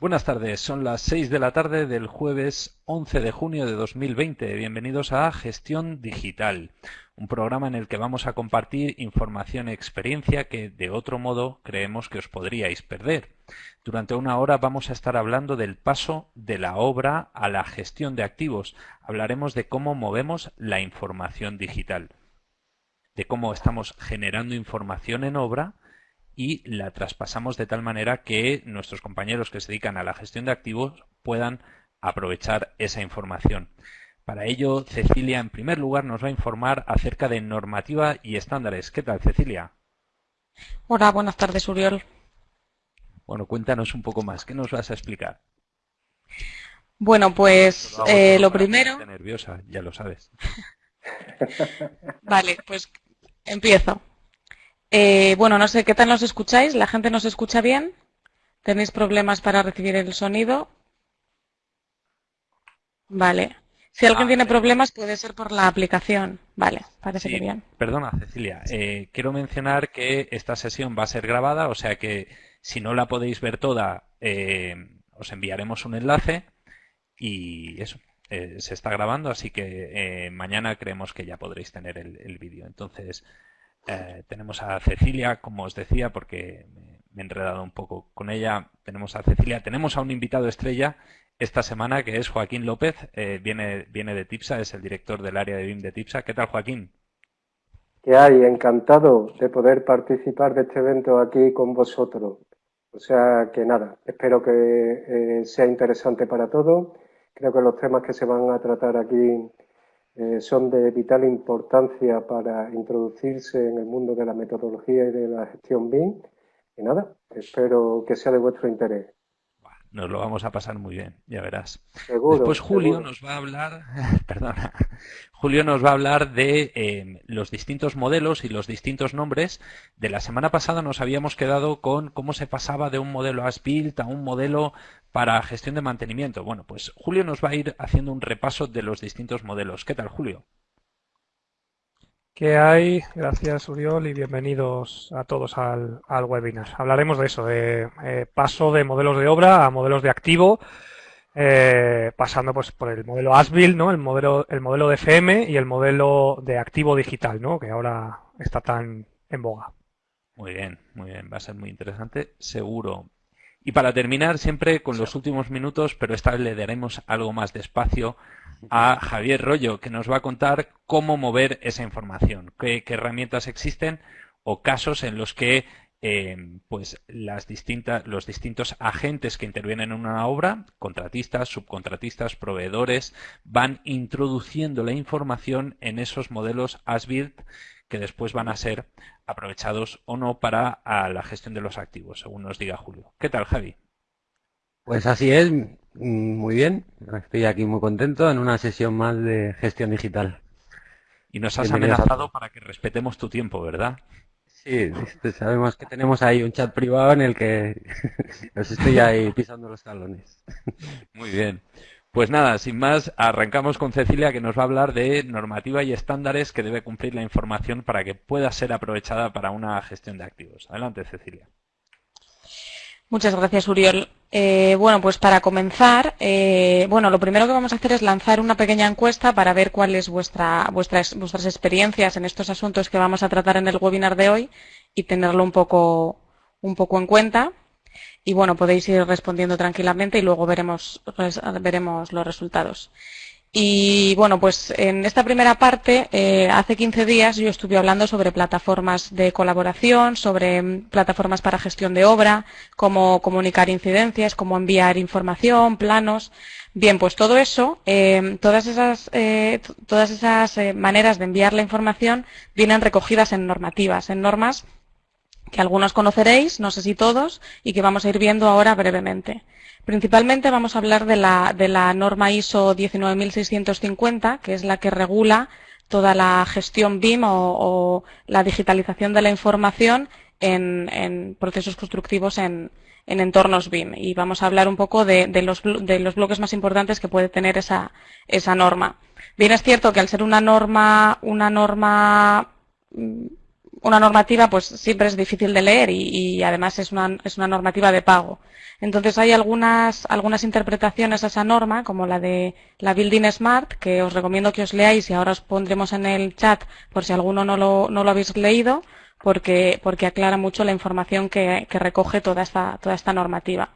Buenas tardes, son las 6 de la tarde del jueves 11 de junio de 2020. Bienvenidos a Gestión Digital, un programa en el que vamos a compartir información y experiencia que de otro modo creemos que os podríais perder. Durante una hora vamos a estar hablando del paso de la obra a la gestión de activos. Hablaremos de cómo movemos la información digital, de cómo estamos generando información en obra y la traspasamos de tal manera que nuestros compañeros que se dedican a la gestión de activos puedan aprovechar esa información. Para ello, Cecilia, en primer lugar, nos va a informar acerca de normativa y estándares. ¿Qué tal, Cecilia? Hola, buenas tardes, Uriol. Bueno, cuéntanos un poco más. ¿Qué nos vas a explicar? Bueno, pues eh, lo primero... nerviosa, ya lo sabes. vale, pues empiezo. Eh, bueno, no sé, ¿qué tal nos escucháis? ¿La gente nos escucha bien? ¿Tenéis problemas para recibir el sonido? Vale. Si alguien tiene problemas puede ser por la aplicación. Vale, parece que bien. Perdona, Cecilia. Eh, quiero mencionar que esta sesión va a ser grabada, o sea que si no la podéis ver toda, eh, os enviaremos un enlace y eso. se está grabando, así que mañana creemos que ya podréis tener el, el vídeo. Entonces, eh, tenemos a Cecilia, como os decía, porque me he enredado un poco con ella. Tenemos a Cecilia, tenemos a un invitado estrella esta semana que es Joaquín López, eh, viene, viene de TIPSA, es el director del área de BIM de TIPSA. ¿Qué tal, Joaquín? ¿Qué hay? Encantado de poder participar de este evento aquí con vosotros. O sea que nada, espero que eh, sea interesante para todos. Creo que los temas que se van a tratar aquí eh, son de vital importancia para introducirse en el mundo de la metodología y de la gestión BIM. Y nada, espero que sea de vuestro interés. Nos lo vamos a pasar muy bien, ya verás. Después Julio nos va a hablar, perdona, Julio nos va a hablar de eh, los distintos modelos y los distintos nombres. De la semana pasada nos habíamos quedado con cómo se pasaba de un modelo as-built a un modelo para gestión de mantenimiento. Bueno, pues Julio nos va a ir haciendo un repaso de los distintos modelos. ¿Qué tal, Julio? ¿Qué hay? Gracias, Uriol, y bienvenidos a todos al, webinar. Hablaremos de eso, de eh, paso de modelos de obra a modelos de activo, eh, pasando pues por el modelo ASBIL, ¿no? El modelo, el modelo de FM y el modelo de activo digital, ¿no? Que ahora está tan en boga. Muy bien, muy bien. Va a ser muy interesante, seguro. Y para terminar, siempre con los últimos minutos, pero esta vez le daremos algo más de espacio a Javier Rollo, que nos va a contar cómo mover esa información, qué, herramientas existen o casos en los que eh, pues las distintas, los distintos agentes que intervienen en una obra, contratistas, subcontratistas, proveedores, van introduciendo la información en esos modelos as-built que después van a ser aprovechados o no para la gestión de los activos, según nos diga Julio. ¿Qué tal, Javi? Pues así es, mm, muy bien. Estoy aquí muy contento en una sesión más de gestión digital. Y nos has amenazado para que respetemos tu tiempo, ¿verdad? Sí, sabemos que tenemos ahí un chat privado en el que os estoy ahí pisando los talones. Muy bien. Pues nada, sin más, arrancamos con Cecilia que nos va a hablar de normativa y estándares que debe cumplir la información para que pueda ser aprovechada para una gestión de activos. Adelante, Cecilia. Muchas gracias, Uriol. Eh, bueno, pues para comenzar, eh, bueno, lo primero que vamos a hacer es lanzar una pequeña encuesta para ver cuáles vuestra, vuestras, vuestras experiencias en estos asuntos que vamos a tratar en el webinar de hoy y tenerlo un poco, un poco en cuenta. Y bueno, podéis ir respondiendo tranquilamente y luego veremos, veremos los resultados. Y bueno, pues en esta primera parte, eh, hace 15 días yo estuve hablando sobre plataformas de colaboración, sobre mm, plataformas para gestión de obra, cómo comunicar incidencias, cómo enviar información, planos. Bien, pues todo eso, eh, todas esas, eh, todas esas maneras de enviar la información vienen recogidas en normativas, en normas que algunos conoceréis, no sé si todos, y que vamos a ir viendo ahora brevemente. Principalmente vamos a hablar de la, de la norma ISO 19650, que es la que regula toda la gestión BIM o, la digitalización de la información en, procesos constructivos en, entornos BIM. Y vamos a hablar un poco de, los, de, los, bloques más importantes que puede tener esa, esa norma. Bien es cierto que al ser una norma, una norma una normativa pues siempre es difícil de leer y, además es una, es una normativa de pago. Entonces hay algunas, algunas interpretaciones a esa norma, como la de la Building Smart, que os recomiendo que os leáis y ahora os pondremos en el chat por si alguno no lo, no lo habéis leído, porque, porque aclara mucho la información que, que recoge toda esta, toda esta normativa.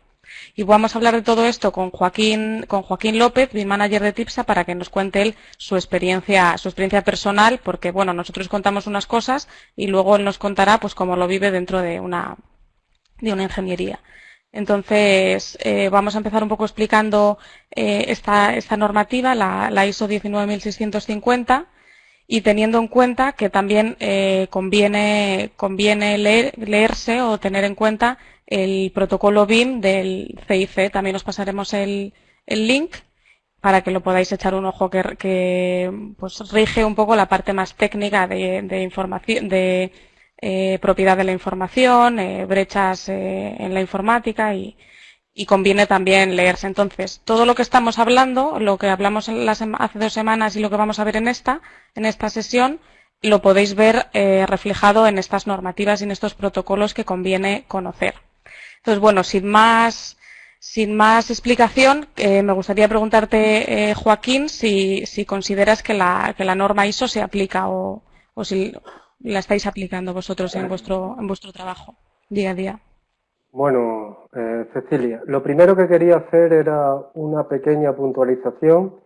Y vamos a hablar de todo esto con Joaquín, con Joaquín López, mi manager de TIPSA, para que nos cuente él su experiencia, su experiencia personal, porque bueno, nosotros contamos unas cosas y luego él nos contará pues cómo lo vive dentro de una, de una ingeniería. Entonces, eh, vamos a empezar un poco explicando eh, esta, esta, normativa, la, la, ISO 19650, y teniendo en cuenta que también eh, conviene, conviene leer, leerse o tener en cuenta el protocolo BIM del CIC. También os pasaremos el, el link para que lo podáis echar un ojo que, que pues, rige un poco la parte más técnica de, de información, de eh, propiedad de la información, eh, brechas eh, en la informática y, y, conviene también leerse. Entonces, todo lo que estamos hablando, lo que hablamos las, hace dos semanas y lo que vamos a ver en esta, en esta sesión, lo podéis ver eh, reflejado en estas normativas y en estos protocolos que conviene conocer. Entonces, bueno, sin más, sin más explicación, eh, me gustaría preguntarte, Joaquín, si, si, consideras que la, que la norma ISO se aplica o, o, si la estáis aplicando vosotros en vuestro, en vuestro trabajo día a día. Bueno, eh, Cecilia, lo primero que quería hacer era una pequeña puntualización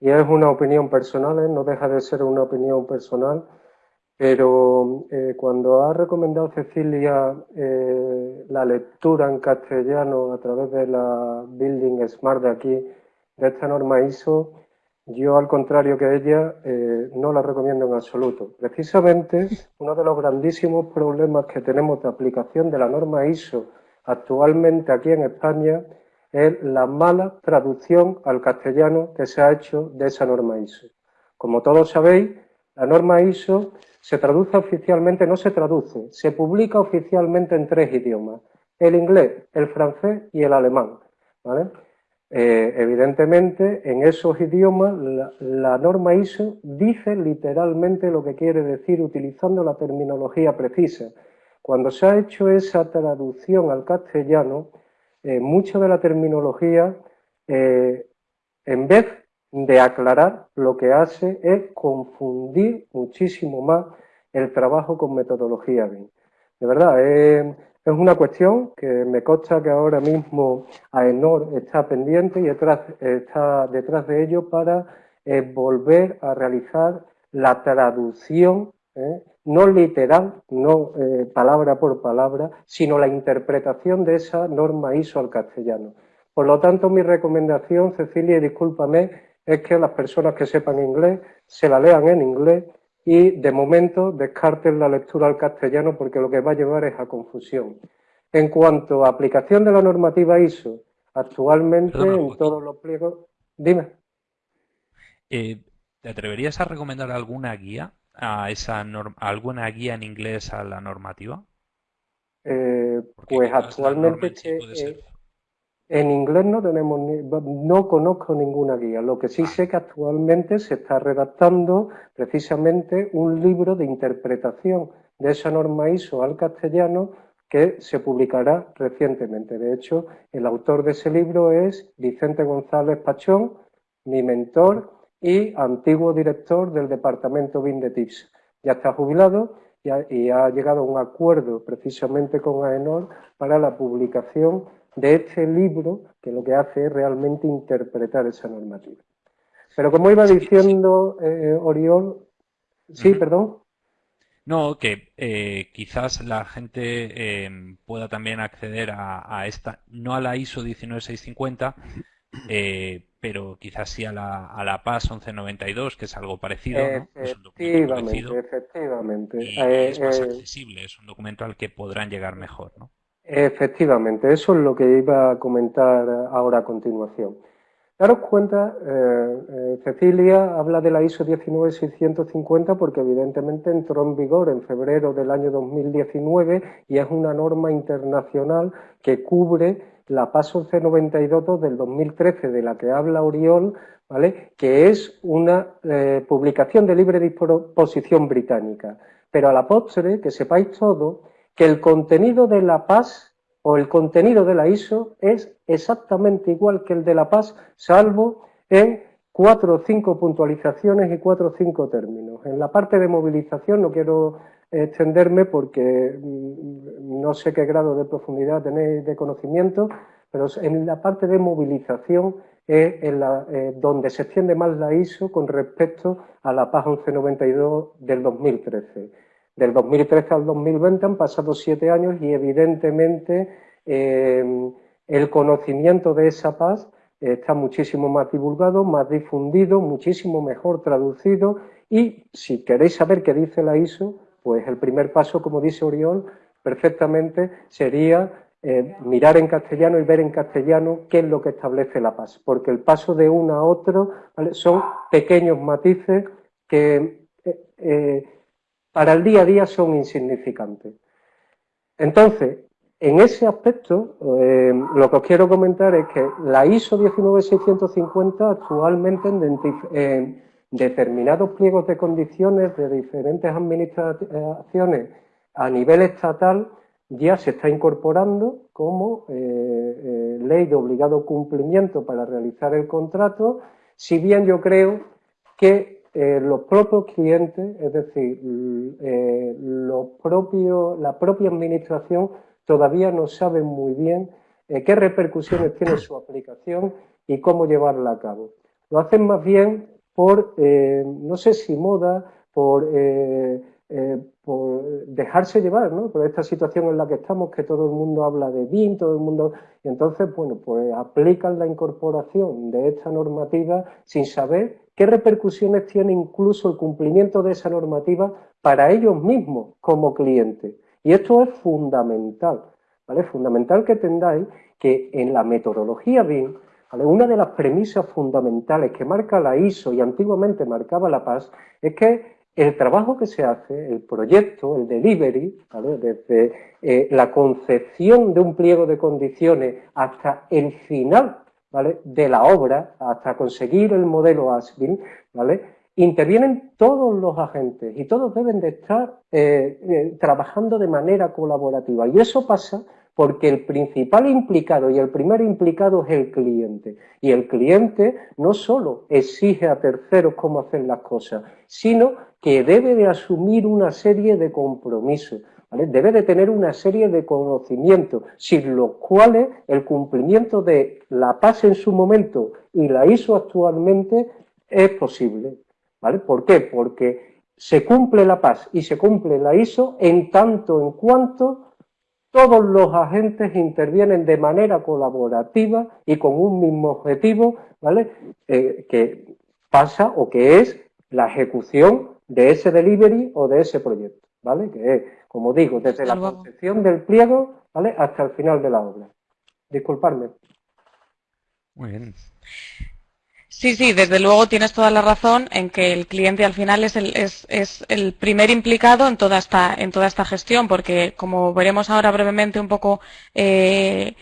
y es una opinión personal, ¿eh? no deja de ser una opinión personal pero eh, cuando ha recomendado Cecilia la lectura en castellano a través de la Building Smart de aquí, de esta norma ISO, yo al contrario que ella eh, no la recomiendo en absoluto. Precisamente uno de los grandísimos problemas que tenemos de aplicación de la norma ISO actualmente aquí en España es la mala traducción al castellano que se ha hecho de esa norma ISO. Como todos sabéis, la norma ISO se traduce oficialmente, no se traduce, se publica oficialmente en tres idiomas, el inglés, el francés y el alemán. Eh, evidentemente, en esos idiomas la, norma ISO dice literalmente lo que quiere decir utilizando la terminología precisa. Cuando se ha hecho esa traducción al castellano, eh, mucha de la terminología, eh, en vez de aclarar, lo que hace es confundir muchísimo más el trabajo con metodología BIM. De verdad, es, una cuestión que me consta que ahora mismo AENOR está pendiente y está detrás de ello para eh, volver a realizar la traducción, eh, no literal, no eh, palabra por palabra, sino la interpretación de esa norma ISO al castellano. Por lo tanto, mi recomendación, Cecilia, y discúlpame, es que las personas que sepan inglés se la lean en inglés y de momento descarten la lectura al castellano porque lo que va a llevar es a confusión. En cuanto a aplicación de la normativa ISO, actualmente en todos los pliegos... Dime. Eh, ¿Te atreverías a recomendar alguna guía a esa alguna guía en inglés a la normativa? Eh, pues actualmente en inglés no tenemos no conozco ninguna guía. Lo que sí sé que actualmente se está redactando precisamente un libro de interpretación de esa norma ISO al castellano que se publicará recientemente. De hecho, el autor de ese libro es Vicente González Pachón, mi mentor y antiguo director del departamento BIN. Ya está jubilado y ha, y ha llegado a un acuerdo precisamente con AENOR para la publicación de este libro que lo que hace es realmente interpretar esa normativa. Pero como iba diciendo eh, Oriol, sí, perdón. No, que eh, quizás la gente eh, pueda también acceder a, esta, no a la ISO 19650, pero quizás sí a la, a la PAS 1192, que es algo parecido, ¿no? Es un documento parecido, efectivamente. Y es más accesible, es un documento al que podrán llegar mejor, ¿no? Efectivamente, eso es lo que iba a comentar ahora a continuación. Daros cuenta, eh, eh, Cecilia habla de la ISO 19650 porque evidentemente entró en vigor en febrero del año 2019 y es una norma internacional que cubre la PASO C92 del 2013 de la que habla Oriol, ¿vale? que es una eh, publicación de libre disposición británica. pero a la postre, que sepáis todo, que el contenido de la PAS o el contenido de la ISO es exactamente igual que el de la PAS, salvo en cuatro o cinco puntualizaciones y cuatro o cinco términos. En la parte de movilización no quiero extenderme porque mm, no sé qué grado de profundidad tenéis de conocimiento, pero en la parte de movilización es eh, donde se extiende más la ISO con respecto a la PAS 1192 del 2013. Del 2013 al 2020 han pasado siete años y evidentemente eh, el conocimiento de esa PAS está muchísimo más divulgado, más difundido, muchísimo mejor traducido. Y si queréis saber qué dice la ISO, pues el primer paso, como dice Oriol, perfectamente sería eh, mirar en castellano y ver en castellano qué es lo que establece la paz, porque el paso de uno a otro son pequeños matices que eh, para el día a día son insignificantes. Entonces, en ese aspecto, lo que os quiero comentar es que la ISO 19650 actualmente en determinados pliegos de condiciones de diferentes administraciones a nivel estatal ya se está incorporando como eh, eh, ley de obligado cumplimiento para realizar el contrato, si bien yo creo que eh, los propios clientes, es decir, los propios, la propia administración todavía no saben muy bien qué repercusiones tiene su aplicación y cómo llevarla a cabo. Lo hacen más bien por, no sé si moda, por eh, por dejarse llevar, ¿no? Por esta situación en la que estamos, que todo el mundo habla de BIM, todo el mundo... Y entonces, bueno, pues aplican la incorporación de esta normativa sin saber qué repercusiones tiene incluso el cumplimiento de esa normativa para ellos mismos como clientes. Y esto es fundamental, ¿vale? Fundamental que entendáis que en la metodología BIM, una de las premisas fundamentales que marca la ISO y antiguamente marcaba la PAS es que el trabajo que se hace, el proyecto, el delivery, desde eh, la concepción de un pliego de condiciones hasta el final de la obra, hasta conseguir el modelo ASBIN, ¿vale? intervienen todos los agentes y todos deben de estar eh, eh, trabajando de manera colaborativa. Y eso pasa porque el principal implicado y el primer implicado es el cliente. Y el cliente no solo exige a terceros cómo hacer las cosas, sino que debe de asumir una serie de compromisos, debe de tener una serie de conocimientos, sin los cuales el cumplimiento de la paz en su momento y la ISO actualmente es posible. ¿Por qué? Porque se cumple la paz y se cumple la ISO en tanto en cuanto todos los agentes intervienen de manera colaborativa y con un mismo objetivo, ¿vale? Eh, que pasa o que es la ejecución de ese delivery o de ese proyecto, ¿vale? Como digo, desde la concepción del pliego, ¿vale? Hasta el final de la obra. Disculpadme. Muy bien. Sí, sí, desde luego tienes toda la razón en que el cliente al final es el, es, es el primer implicado en toda esta, en toda esta gestión, porque como veremos ahora brevemente un poco eh,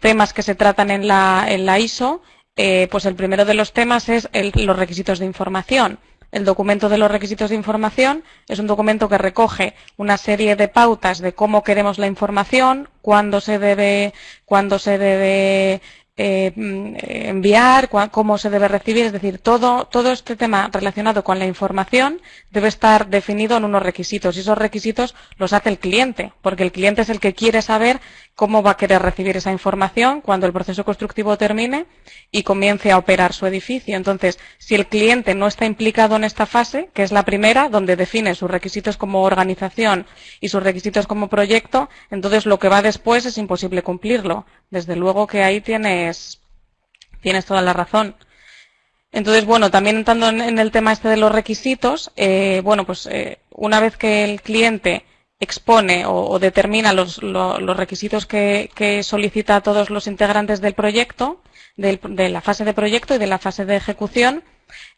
temas que se tratan en la, en la ISO, eh, pues el primero de los temas es los requisitos de información. El documento de los requisitos de información es un documento que recoge una serie de pautas de cómo queremos la información, cuándo se debe, cuándo se debe eh, mm, enviar, cómo se debe recibir, es decir, todo, todo este tema relacionado con la información debe estar definido en unos requisitos y esos requisitos los hace el cliente, porque el cliente es el que quiere saber cómo va a querer recibir esa información cuando el proceso constructivo termine y comience a operar su edificio. Entonces, si el cliente no está implicado en esta fase, que es la primera, donde define sus requisitos como organización y sus requisitos como proyecto, entonces lo que va después es imposible cumplirlo. Desde luego que ahí tienes, tienes toda la razón. Entonces, bueno, también entrando en, el tema este de los requisitos, eh, bueno, pues eh, una vez que el cliente expone o, determina los, requisitos que, solicita a todos los integrantes del proyecto, de la fase de proyecto y de la fase de ejecución,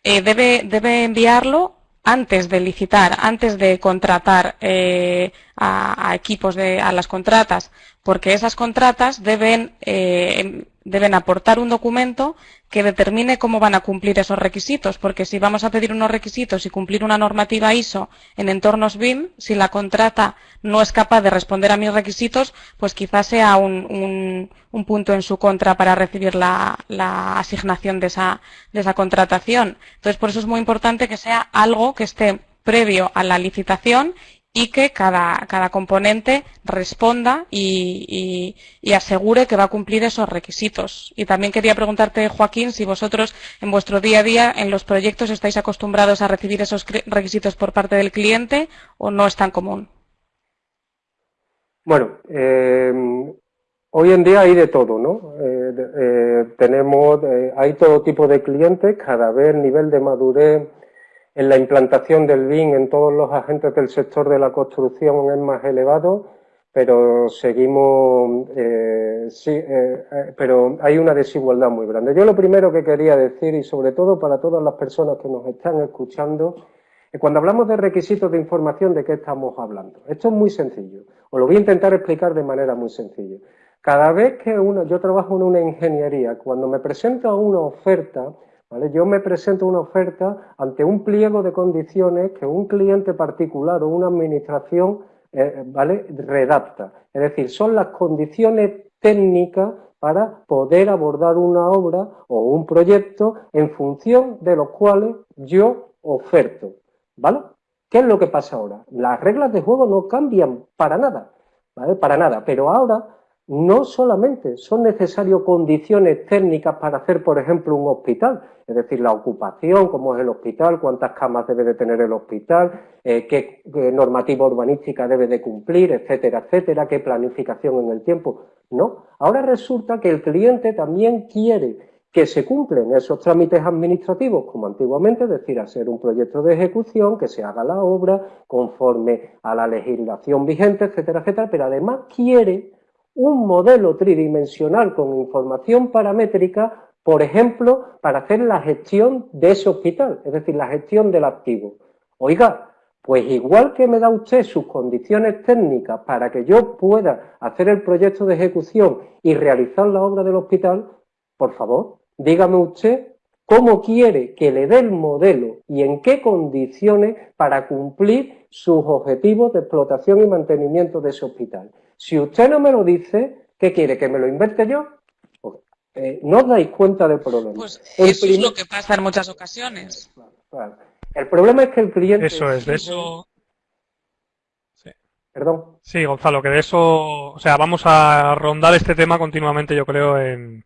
eh, debe, debe, enviarlo antes de licitar, antes de contratar eh, a, equipos, de, a las contratas, porque esas contratas deben, eh, deben aportar un documento que determine cómo van a cumplir esos requisitos, porque si vamos a pedir unos requisitos y cumplir una normativa ISO en entornos BIM, si la contrata no es capaz de responder a mis requisitos, pues quizás sea un, un, punto en su contra para recibir la, la asignación de esa, de esa contratación. Entonces, por eso es muy importante que sea algo que esté previo a la licitación y que cada, cada componente responda y, asegure que va a cumplir esos requisitos. Y también quería preguntarte, Joaquín, si vosotros en vuestro día a día, en los proyectos, estáis acostumbrados a recibir esos requisitos por parte del cliente o no es tan común. Bueno, eh, hoy en día hay de todo, ¿no? Eh, eh, tenemos, hay todo tipo de clientes, cada vez el nivel de madurez en la implantación del BIM en todos los agentes del sector de la construcción es más elevado, pero seguimos, eh, sí, eh, eh, pero hay una desigualdad muy grande. Yo lo primero que quería decir, y sobre todo para todas las personas que nos están escuchando, es cuando hablamos de requisitos de información, ¿de qué estamos hablando? Esto es muy sencillo, os lo voy a intentar explicar de manera muy sencilla. Cada vez que uno, yo trabajo en una ingeniería, cuando me presento a una oferta, yo me presento una oferta ante un pliego de condiciones que un cliente particular o una administración eh, redacta. Es decir, son las condiciones técnicas para poder abordar una obra o un proyecto en función de los cuales yo oferto. ¿Vale? ¿Qué es lo que pasa ahora? Las reglas de juego no cambian para nada, ¿vale? Para nada, pero ahora no solamente son necesarias condiciones técnicas para hacer, por ejemplo, un hospital, es decir, la ocupación, cómo es el hospital, cuántas camas debe de tener el hospital, eh, qué, normativa urbanística debe de cumplir, etcétera, etcétera, qué planificación en el tiempo. No, ahora resulta que el cliente también quiere que se cumplen esos trámites administrativos como antiguamente, es decir, hacer un proyecto de ejecución, que se haga la obra conforme a la legislación vigente, etcétera, etcétera, pero además quiere un modelo tridimensional con información paramétrica, por ejemplo, para hacer la gestión de ese hospital, es decir, la gestión del activo. Oiga, pues igual que me da usted sus condiciones técnicas para que yo pueda hacer el proyecto de ejecución y realizar la obra del hospital, por favor, dígame usted cómo quiere que le dé el modelo y en qué condiciones para cumplir sus objetivos de explotación y mantenimiento de ese hospital. Si usted no me lo dice, ¿qué quiere? ¿Que me lo invente yo? Pues, eh, no os dais cuenta del problema. Pues eso es lo que pasa en muchas ocasiones. El problema es que el cliente... Eso es, de eso... Sí. Perdón. Sí, Gonzalo, que de eso... O sea, vamos a rondar este tema continuamente, yo creo, en,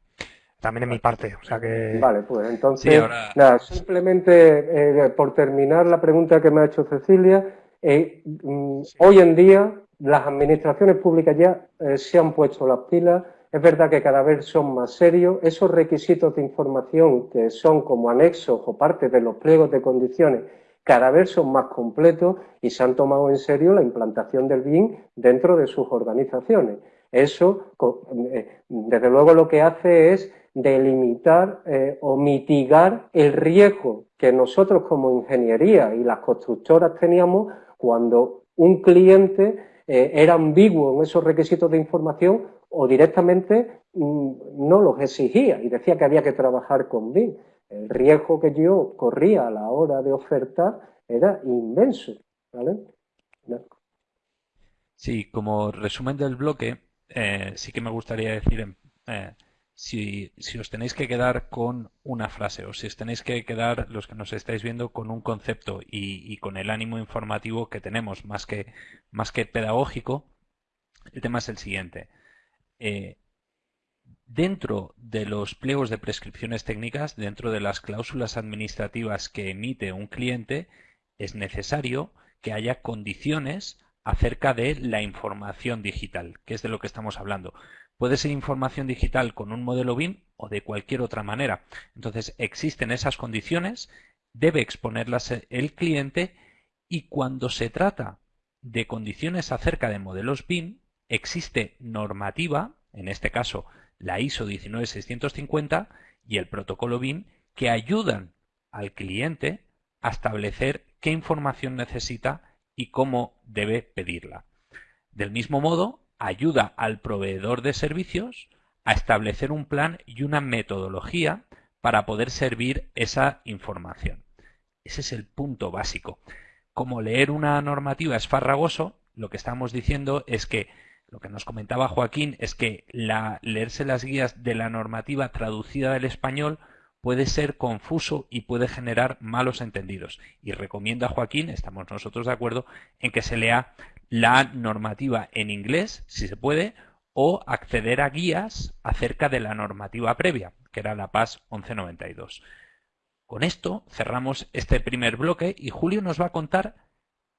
también en mi parte. O sea que... Vale, pues entonces, nada, simplemente eh, por terminar la pregunta que me ha hecho Cecilia, eh, mm, hoy en día las administraciones públicas ya eh, se han puesto las pilas, es verdad que cada vez son más serios, esos requisitos de información que son como anexos o parte de los pliegos de condiciones cada vez son más completos y se han tomado en serio la implantación del BIM dentro de sus organizaciones. Eso, eh, desde luego, lo que hace es delimitar eh, o mitigar el riesgo que nosotros como ingeniería y las constructoras teníamos cuando un cliente eh, era ambiguo en esos requisitos de información o directamente mm, no los exigía y decía que había que trabajar con BIM. El riesgo que yo corría a la hora de ofertar era inmenso. Sí, como resumen del bloque, eh, sí que me gustaría decir eh, si, os tenéis que quedar con una frase o si os tenéis que quedar, los que nos estáis viendo, con un concepto y, con el ánimo informativo que tenemos, más que, más que pedagógico, el tema es el siguiente. Eh, dentro de los pliegos de prescripciones técnicas, dentro de las cláusulas administrativas que emite un cliente, es necesario que haya condiciones acerca de la información digital, que es de lo que estamos hablando. Puede ser información digital con un modelo BIM o de cualquier otra manera. Entonces, existen esas condiciones, debe exponerlas el cliente y cuando se trata de condiciones acerca de modelos BIM, existe normativa, en este caso la ISO 19650 y el protocolo BIM, que ayudan al cliente a establecer qué información necesita y cómo debe pedirla. Del mismo modo, ayuda al proveedor de servicios a establecer un plan y una metodología para poder servir esa información. Ese es el punto básico. Como leer una normativa es farragoso, lo que estamos diciendo es que lo que nos comentaba Joaquín es que leerse las guías de la normativa traducida del español puede ser confuso y puede generar malos entendidos. Y recomienda Joaquín, estamos nosotros de acuerdo, en que se lea la normativa en inglés, si se puede, o acceder a guías acerca de la normativa previa, que era la PAS 1192. Con esto cerramos este primer bloque y Julio nos va a contar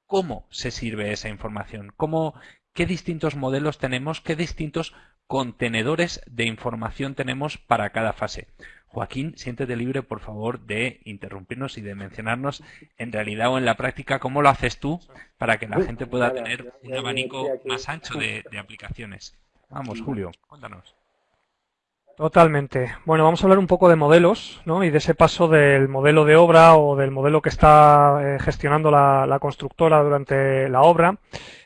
cómo se sirve esa información, cómo, qué distintos modelos tenemos, qué distintos contenedores de información tenemos para cada fase. Joaquín, siéntete libre, por favor, de interrumpirnos y de mencionarnos en realidad o en la práctica cómo lo haces tú para que la gente pueda tener un abanico más ancho de, aplicaciones. Vamos, Julio, cuéntanos. Totalmente. Bueno, vamos a hablar un poco de modelos ¿no? y de ese paso del modelo de obra o del modelo que está eh, gestionando la, constructora durante la obra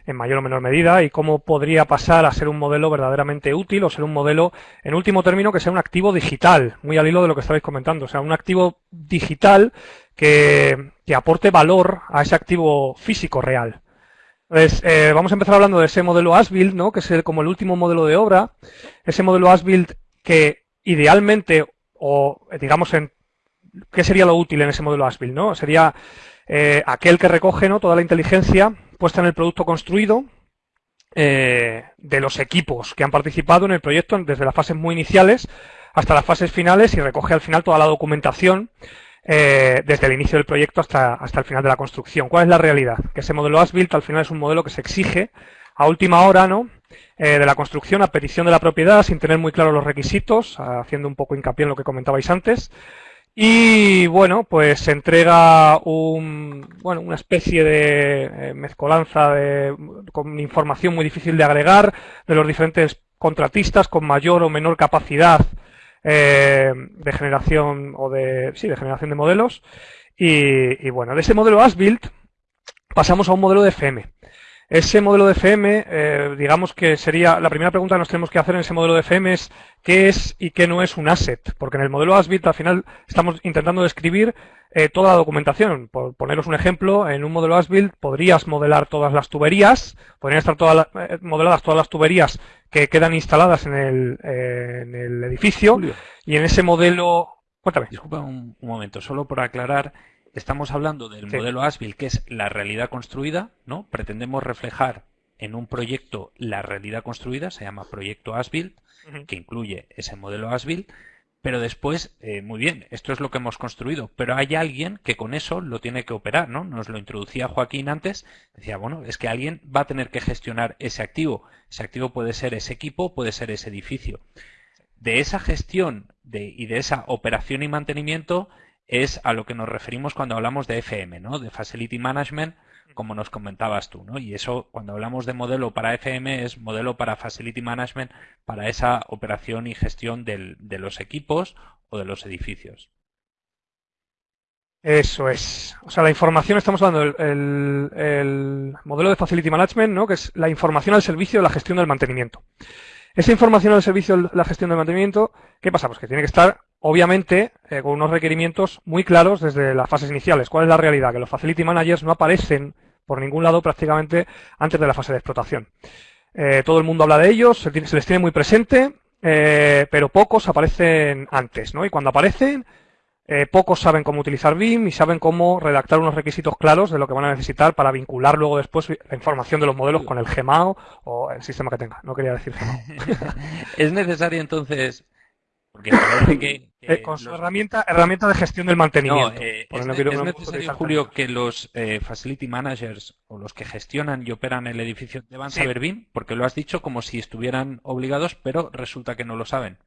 en mayor o menor medida y cómo podría pasar a ser un modelo verdaderamente útil o ser un modelo, en último término, que sea un activo digital, muy al hilo de lo que estabais comentando, o sea, un activo digital que, que aporte valor a ese activo físico real. Entonces, eh, vamos a empezar hablando de ese modelo Asbuild, ¿no? que es como el último modelo de obra. Ese modelo Asbuild que idealmente, o digamos, en ¿qué sería lo útil en ese modelo Asbuild? ¿no? Sería eh, aquel que recoge ¿no? toda la inteligencia puesta en el producto construido eh, de los equipos que han participado en el proyecto desde las fases muy iniciales hasta las fases finales y recoge al final toda la documentación eh, desde el inicio del proyecto hasta, hasta el final de la construcción. ¿Cuál es la realidad? Que ese modelo Asbuild al final es un modelo que se exige a última hora, ¿no? Eh, de la construcción a petición de la propiedad sin tener muy claros los requisitos, haciendo un poco hincapié en lo que comentabais antes. Y bueno, pues se entrega un, bueno, una especie de eh, mezcolanza de, con información muy difícil de agregar de los diferentes contratistas con mayor o menor capacidad eh, de generación o de, sí, de generación de modelos. Y, bueno, de ese modelo as-built pasamos a un modelo de FM. Ese modelo de FM, eh, digamos que sería, la primera pregunta que nos tenemos que hacer en ese modelo de FM es qué es y qué no es un asset, porque en el modelo ASBIT al final estamos intentando describir eh, toda la documentación. Por poneros un ejemplo, en un modelo ASBIT podrías modelar todas las tuberías, podrían estar todas eh, modeladas todas las tuberías que quedan instaladas en el, en el edificio, y en ese modelo... Cuéntame. Disculpa un momento, solo por aclarar, Estamos hablando del modelo Asbil, que es la realidad construida, ¿no? Pretendemos reflejar en un proyecto la realidad construida, se llama proyecto Asbil, que incluye ese modelo Asbil, pero después, eh, muy bien, esto es lo que hemos construido, pero hay alguien que con eso lo tiene que operar, ¿no? Nos lo introducía Joaquín antes, decía, bueno, es que alguien va a tener que gestionar ese activo. Ese activo puede ser ese equipo, puede ser ese edificio. De esa gestión de, y de esa operación y mantenimiento es a lo que nos referimos cuando hablamos de FM, ¿no? De Facility Management, como nos comentabas tú, ¿no? Y eso, cuando hablamos de modelo para FM, es modelo para Facility Management, para esa operación y gestión de los equipos o de los edificios. Eso es. O sea, la información, estamos hablando del el, modelo de Facility Management, ¿no? Que es la información al servicio de la gestión del mantenimiento. Esa información al servicio de la gestión del mantenimiento, ¿qué pasa? Pues que tiene que estar obviamente eh, con unos requerimientos muy claros desde las fases iniciales. ¿Cuál es la realidad? Que los Facility Managers no aparecen por ningún lado prácticamente antes de la fase de explotación. Eh, todo el mundo habla de ellos, se, les tiene muy presente, eh, pero pocos aparecen antes, ¿no? Y cuando aparecen, pocos saben cómo utilizar BIM y saben cómo redactar unos requisitos claros de lo que van a necesitar para vincular luego después la información de los modelos con el GMAO o el sistema que tenga. No quería decir. ¿Es necesario entonces Eh, con su herramienta, herramienta de gestión del mantenimiento. Eh, es, necesario, Julio, que los eh, facility managers o los que gestionan y operan el edificio deban saber BIM, porque lo has dicho como si estuvieran obligados, pero resulta que no lo saben.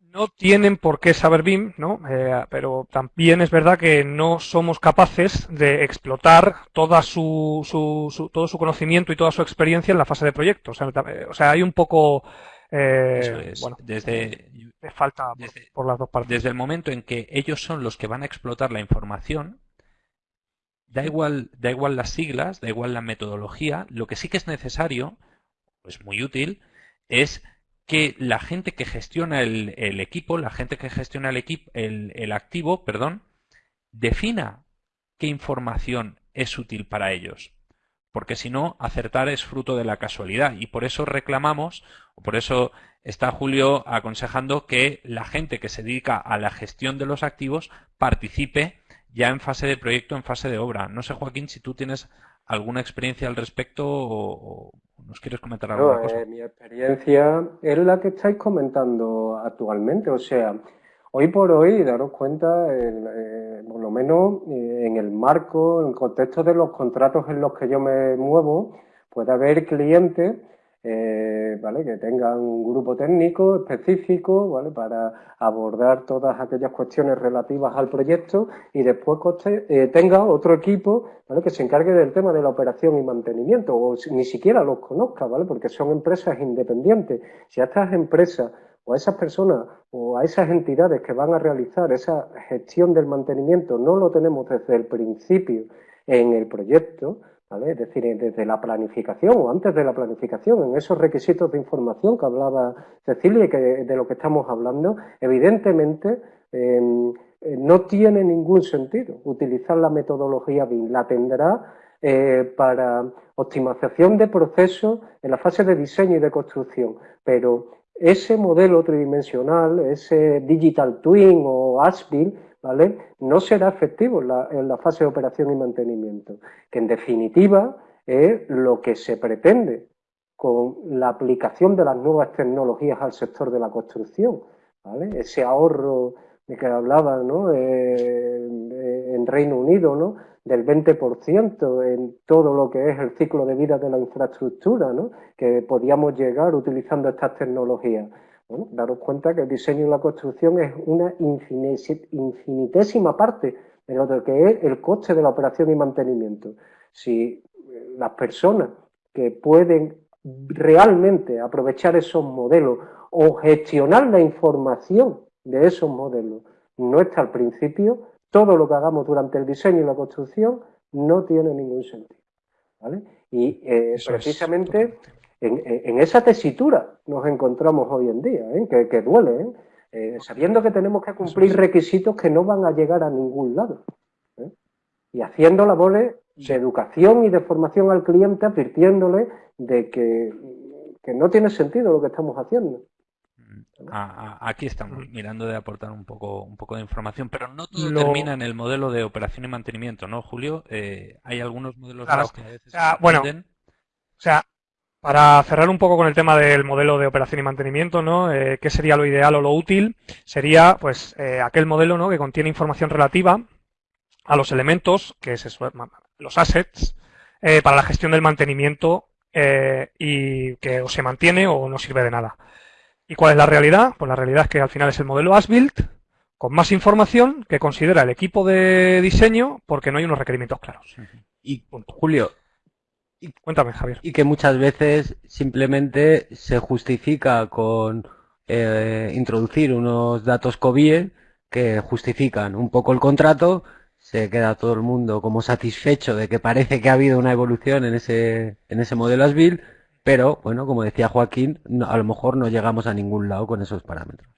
No tienen por qué saber BIM, ¿no? pero también es verdad que no somos capaces de explotar toda su, su, todo su conocimiento y toda su experiencia en la fase de proyecto. O sea, hay un poco Eso desde, falta por, las dos partes. Desde el momento en que ellos son los que van a explotar la información, da igual, da igual las siglas, da igual la metodología, lo que sí que es necesario, pues muy útil, es que la gente que gestiona el, equipo, la gente que gestiona el equipo, el, activo, perdón, defina qué información es útil para ellos. Porque si no, acertar es fruto de la casualidad. Y por eso reclamamos, o por eso está Julio aconsejando que la gente que se dedica a la gestión de los activos participe ya en fase de proyecto, en fase de obra. No sé, Joaquín, si tú tienes alguna experiencia al respecto o, nos quieres comentar alguna cosa. Eh, mi experiencia es la que estáis comentando actualmente. O sea, hoy por hoy, daros cuenta, eh, por lo menos eh, en el marco, en el contexto de los contratos en los que yo me muevo, puede haber clientes eh, ¿vale? que tengan un grupo técnico específico ¿vale? para abordar todas aquellas cuestiones relativas al proyecto y después tenga otro equipo ¿vale? que se encargue del tema de la operación y mantenimiento o ni siquiera los conozca, ¿vale? porque son empresas independientes. Si a estas empresas o a esas personas o a esas entidades que van a realizar esa gestión del mantenimiento no lo tenemos desde el principio en el proyecto, es decir, desde la planificación o antes de la planificación, en esos requisitos de información que hablaba Cecilia y que de lo que estamos hablando, evidentemente em, eh, no tiene ningún sentido utilizar la metodología BIM. La tendrá eh, para optimización de procesos en la fase de diseño y de construcción, pero ese modelo tridimensional, ese digital twin o ASBIL, no será efectivo en la, fase de operación y mantenimiento, que en definitiva es lo que se pretende con la aplicación de las nuevas tecnologías al sector de la construcción, Ese ahorro de que hablaba eh, en Reino Unido, ¿no? Del 20% en todo lo que es el ciclo de vida de la infraestructura, que podíamos llegar utilizando estas tecnologías. Bueno, daros cuenta que el diseño y la construcción es una infinitésima parte de lo que es el coste de la operación y mantenimiento. Si eh, las personas que pueden realmente aprovechar esos modelos o gestionar la información de esos modelos no está al principio, todo lo que hagamos durante el diseño y la construcción no tiene ningún sentido. Y eh, precisamente en, esa tesitura nos encontramos hoy en día, ¿eh? que, duele, ¿eh? Sabiendo que tenemos que cumplir requisitos que no van a llegar a ningún lado. Y haciendo labores de educación y de formación al cliente, advirtiéndole de que, no tiene sentido lo que estamos haciendo. Aquí estamos mirando de aportar un poco, un poco de información, pero no todo termina en el modelo de operación y mantenimiento, ¿no, Julio? hay algunos modelos que a veces bueno, o sea, para cerrar un poco con el tema del modelo de operación y mantenimiento, ¿no? Eh, ¿Qué sería lo ideal o lo útil? Sería, pues, eh, aquel modelo, ¿no? Que contiene información relativa a los elementos, que es los assets, eh, para la gestión del mantenimiento y que o se mantiene o no sirve de nada. ¿Y cuál es la realidad? Pues la realidad es que al final es el modelo as-built con más información que considera el equipo de diseño porque no hay unos requerimientos claros. Y Julio, Cuéntame, Javier. Y que muchas veces simplemente se justifica con eh, introducir unos datos COBIE que justifican un poco el contrato, se queda todo el mundo como satisfecho de que parece que ha habido una evolución en ese, en ese modelo ASBIL, pero bueno, como decía Joaquín, a lo mejor no llegamos a ningún lado con esos parámetros.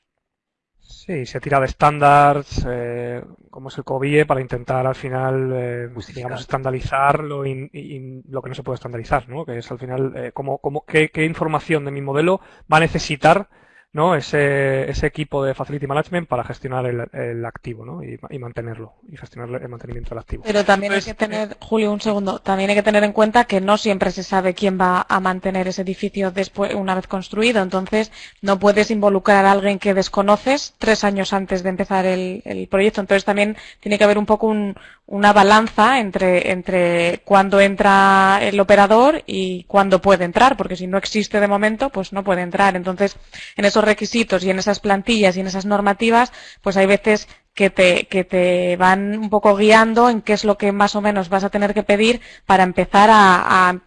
Sí, se tira de estándares, eh, como es el COBIE, para intentar al final, eh, digamos, estandarizar lo, y, lo que no se puede estandarizar, ¿no? Que es al final, eh, como, como, qué, qué información de mi modelo va a necesitar ¿no? ese, ese equipo de Facility Management para gestionar el, activo ¿no? y, mantenerlo y gestionar el mantenimiento del activo. Pero también hay que tener, Julio, un segundo, también hay que tener en cuenta que no siempre se sabe quién va a mantener ese edificio después, una vez construido, entonces no puedes involucrar a alguien que desconoces tres años antes de empezar el, el proyecto, entonces también tiene que haber un poco un, una balanza entre, entre cuándo entra el operador y cuándo puede entrar, porque si no existe de momento, pues no puede entrar. Entonces, en esos requisitos y en esas plantillas y en esas normativas, pues hay veces que te, que te van un poco guiando en qué es lo que más o menos vas a tener que pedir para empezar a,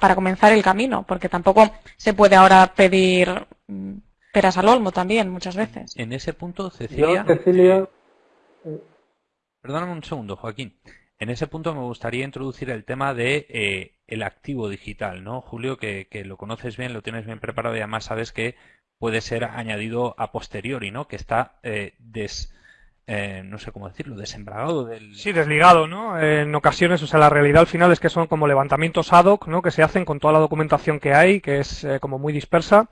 para comenzar el camino, porque tampoco se puede ahora pedir mm, peras al olmo también muchas veces. En ese punto, Cecilia. Cecilia Perdóname un segundo, Joaquín. En ese punto me gustaría introducir el tema de eh, el activo digital, ¿no? Julio, que, que, lo conoces bien, lo tienes bien preparado y además sabes que puede ser añadido a posteriori, ¿no? Que está eh, des, eh, no sé cómo decirlo, desembragado del... Sí, desligado, ¿no? En ocasiones, o sea, la realidad al final es que son como levantamientos ad hoc, ¿no? Que se hacen con toda la documentación que hay, que es eh, como muy dispersa,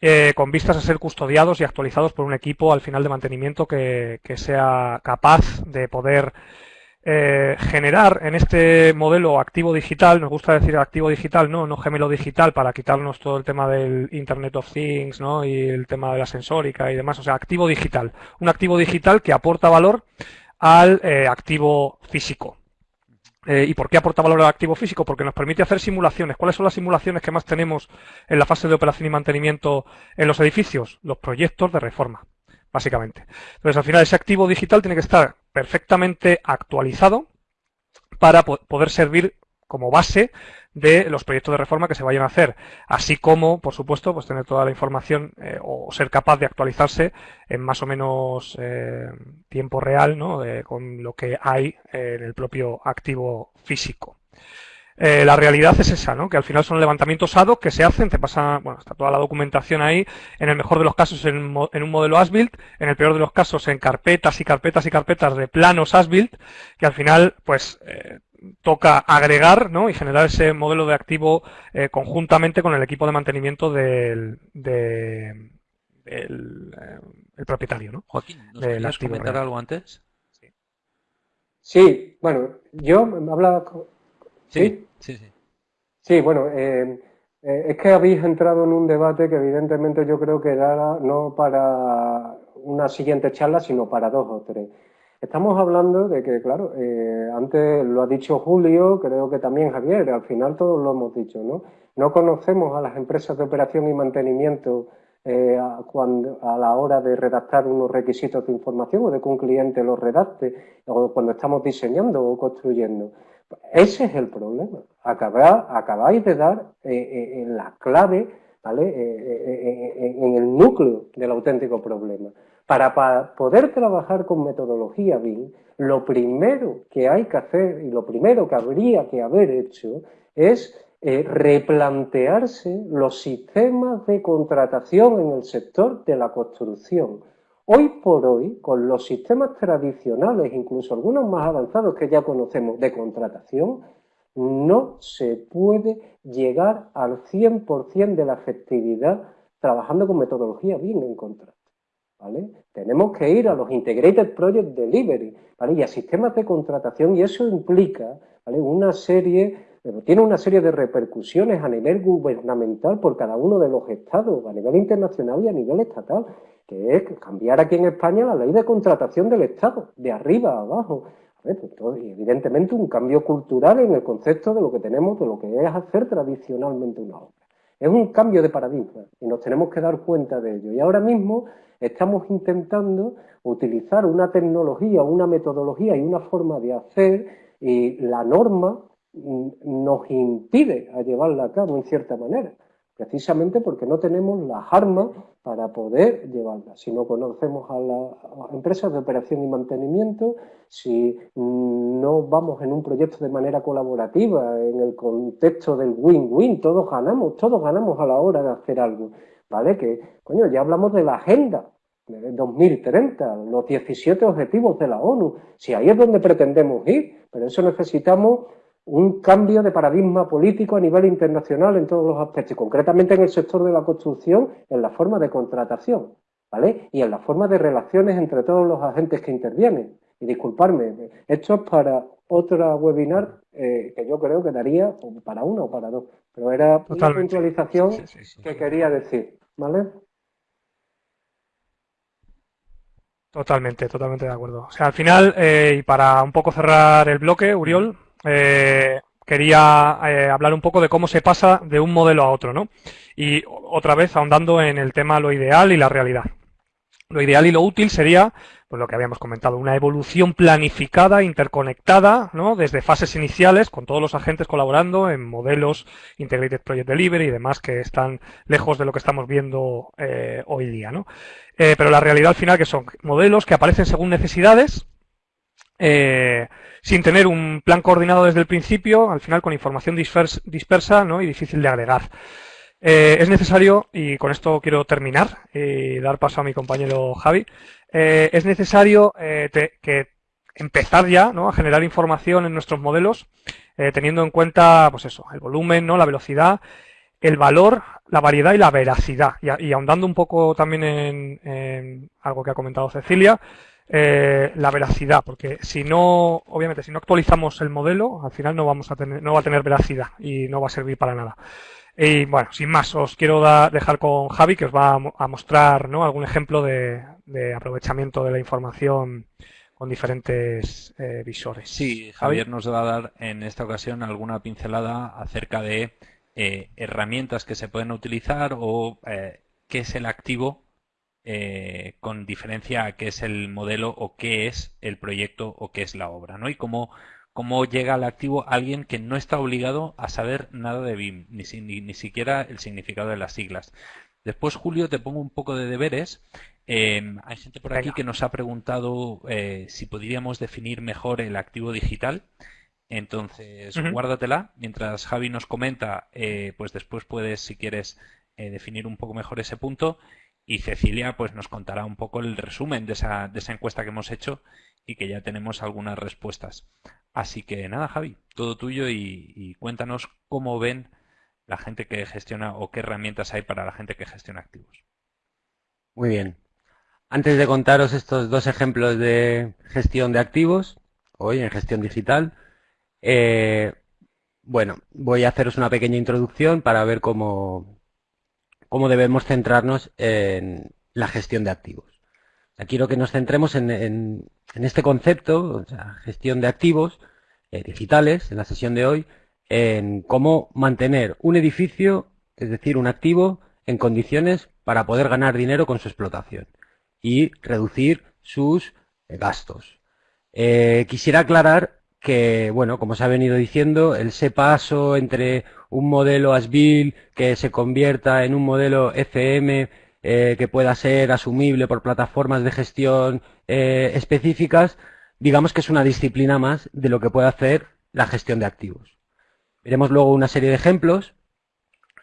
eh, con vistas a ser custodiados y actualizados por un equipo al final de mantenimiento que, que sea capaz de poder eh, generar en este modelo activo digital, nos gusta decir activo digital, no, no gemelo digital para quitarnos todo el tema del Internet of Things, ¿no? Y el tema de la sensórica y demás, o sea, activo digital. Un activo digital que aporta valor al eh, activo físico. Eh, ¿Y por qué aporta valor al activo físico? Porque nos permite hacer simulaciones. ¿Cuáles son las simulaciones que más tenemos en la fase de operación y mantenimiento en los edificios? Los proyectos de reforma básicamente. Entonces, al final, ese activo digital tiene que estar perfectamente actualizado para poder servir como base de los proyectos de reforma que se vayan a hacer, así como, por supuesto, pues tener toda la información eh, o ser capaz de actualizarse en más o menos eh, tiempo real, ¿no? con lo que hay en el propio activo físico. Eh, la realidad es esa, ¿no? Que al final son levantamientos ADO que se hacen, te pasa, bueno, está toda la documentación ahí, en el mejor de los casos en, un modelo ASBILT, en el peor de los casos en carpetas y carpetas y carpetas de planos ASBILT, que al final, pues, eh, toca agregar, ¿no? Y generar ese modelo de activo eh, conjuntamente con el equipo de mantenimiento del, del el propietario, ¿no? Joaquín, ¿nos querías comentar algo antes? Sí. sí, bueno, yo hablaba Sí, sí, sí. Sí, bueno, eh, eh, es que habéis entrado en un debate que evidentemente yo creo que era no para una siguiente charla, sino para dos o tres. Estamos hablando de que, claro, eh, antes lo ha dicho Julio, creo que también Javier, al final todos lo hemos dicho, ¿no? No conocemos a las empresas de operación y mantenimiento cuando, a la hora de redactar unos requisitos de información o de que un cliente los redacte, o cuando estamos diseñando o construyendo. Ese es el problema. acabáis de dar eh, eh, la clave. Eh, en el núcleo del auténtico problema. Para, poder trabajar con metodología BIM, lo primero que hay que hacer y lo primero que habría que haber hecho es replantearse los sistemas de contratación en el sector de la construcción Hoy por hoy, con los sistemas tradicionales, incluso algunos más avanzados que ya conocemos de contratación, no se puede llegar al 100% de la efectividad trabajando con metodología bien en contrato. ¿vale? Tenemos que ir a los Integrated Project Delivery y a sistemas de contratación y eso implica una serie tiene una serie de repercusiones a nivel gubernamental por cada uno de los estados, a nivel internacional y a nivel estatal que es cambiar aquí en España la ley de contratación del Estado, de arriba a abajo. Pues evidentemente un cambio cultural en el concepto de lo que tenemos, de lo que es hacer tradicionalmente una obra. Es un cambio de paradigma y nos tenemos que dar cuenta de ello. Y ahora mismo estamos intentando utilizar una tecnología, una metodología y una forma de hacer y la norma nos impide a llevarla a cabo en cierta manera precisamente porque no tenemos las armas para poder llevarlas. Si no conocemos a las empresas de operación y mantenimiento, si no vamos en un proyecto de manera colaborativa, en el contexto del win-win, todos ganamos, todos ganamos a la hora de hacer algo, ¿vale? Que, coño, ya hablamos de la agenda de 2030, los 17 objetivos de la ONU, si ahí es donde pretendemos ir, pero eso necesitamos un cambio de paradigma político a nivel internacional en todos los aspectos, y concretamente en el sector de la construcción, en la forma de contratación, ¿vale? Y en la forma de relaciones entre todos los agentes que intervienen. Y disculparme, esto es para otra webinar eh, que yo creo que daría para uno o para dos, pero era una puntualización que quería decir, ¿vale? Totalmente, totalmente de acuerdo. O sea, al final, eh, y para un poco cerrar el bloque, Uriol, eh, quería eh, hablar un poco de cómo se pasa de un modelo a otro, ¿no? Y otra vez ahondando en el tema lo ideal y la realidad. Lo ideal y lo útil sería, pues lo que habíamos comentado, una evolución planificada, interconectada, ¿no? Desde fases iniciales, con todos los agentes colaborando en modelos Integrated Project Delivery y demás que están lejos de lo que estamos viendo eh, hoy día, ¿no? pero la realidad al final que son modelos que aparecen según necesidades, eh, sin tener un plan coordinado desde el principio, al final con información dispersa ¿no? y difícil de agregar. Eh, es necesario, y con esto quiero terminar y dar paso a mi compañero Javi, eh, es necesario que empezar ya ¿no? a generar información en nuestros modelos, teniendo en cuenta pues eso, el volumen, ¿no? la velocidad, el valor, la variedad y la veracidad. Y, ahondando un poco también en algo que ha comentado Cecilia, eh, la veracidad, porque si no, obviamente, si no actualizamos el modelo, al final no vamos a tener, no va a tener veracidad y no va a servir para nada. Y bueno, sin más, os quiero dejar con Javi que os va a, mostrar ¿no? algún ejemplo de, aprovechamiento de la información con diferentes eh, visores. Sí, Javier nos va a dar en esta ocasión alguna pincelada acerca de eh, herramientas que se pueden utilizar o qué es el activo eh, con diferencia a qué es el modelo o qué es el proyecto o qué es la obra, ¿no? Y cómo, cómo llega al activo alguien que no está obligado a saber nada de BIM, ni, ni, siquiera el significado de las siglas. Después, Julio, te pongo un poco de deberes. Em, hay gente por aquí que nos ha preguntado eh, si podríamos definir mejor el activo digital. Entonces, guárdatela. Mientras Javi nos comenta, eh, pues después puedes, si quieres, definir un poco mejor ese punto y Cecilia pues nos contará un poco el resumen de esa, de esa encuesta que hemos hecho y que ya tenemos algunas respuestas. Así que nada, Javi, todo tuyo y, cuéntanos cómo ven la gente que gestiona o qué herramientas hay para la gente que gestiona activos. Muy bien. Antes de contaros estos dos ejemplos de gestión de activos, hoy en gestión digital, eh, bueno, voy a haceros una pequeña introducción para ver cómo, cómo debemos centrarnos en la gestión de activos. quiero que nos centremos en, este concepto, o sea, gestión de activos eh, digitales, en la sesión de hoy, en cómo mantener un edificio, es decir, un activo, en condiciones para poder ganar dinero con su explotación y reducir sus eh, gastos. Eh, quisiera aclarar que, bueno, como se ha venido diciendo, el ese paso entre un modelo ASBIL que se convierta en un modelo FM eh, que pueda ser asumible por plataformas de gestión eh, específicas, digamos que es una disciplina más de lo que puede hacer la gestión de activos. Veremos luego una serie de ejemplos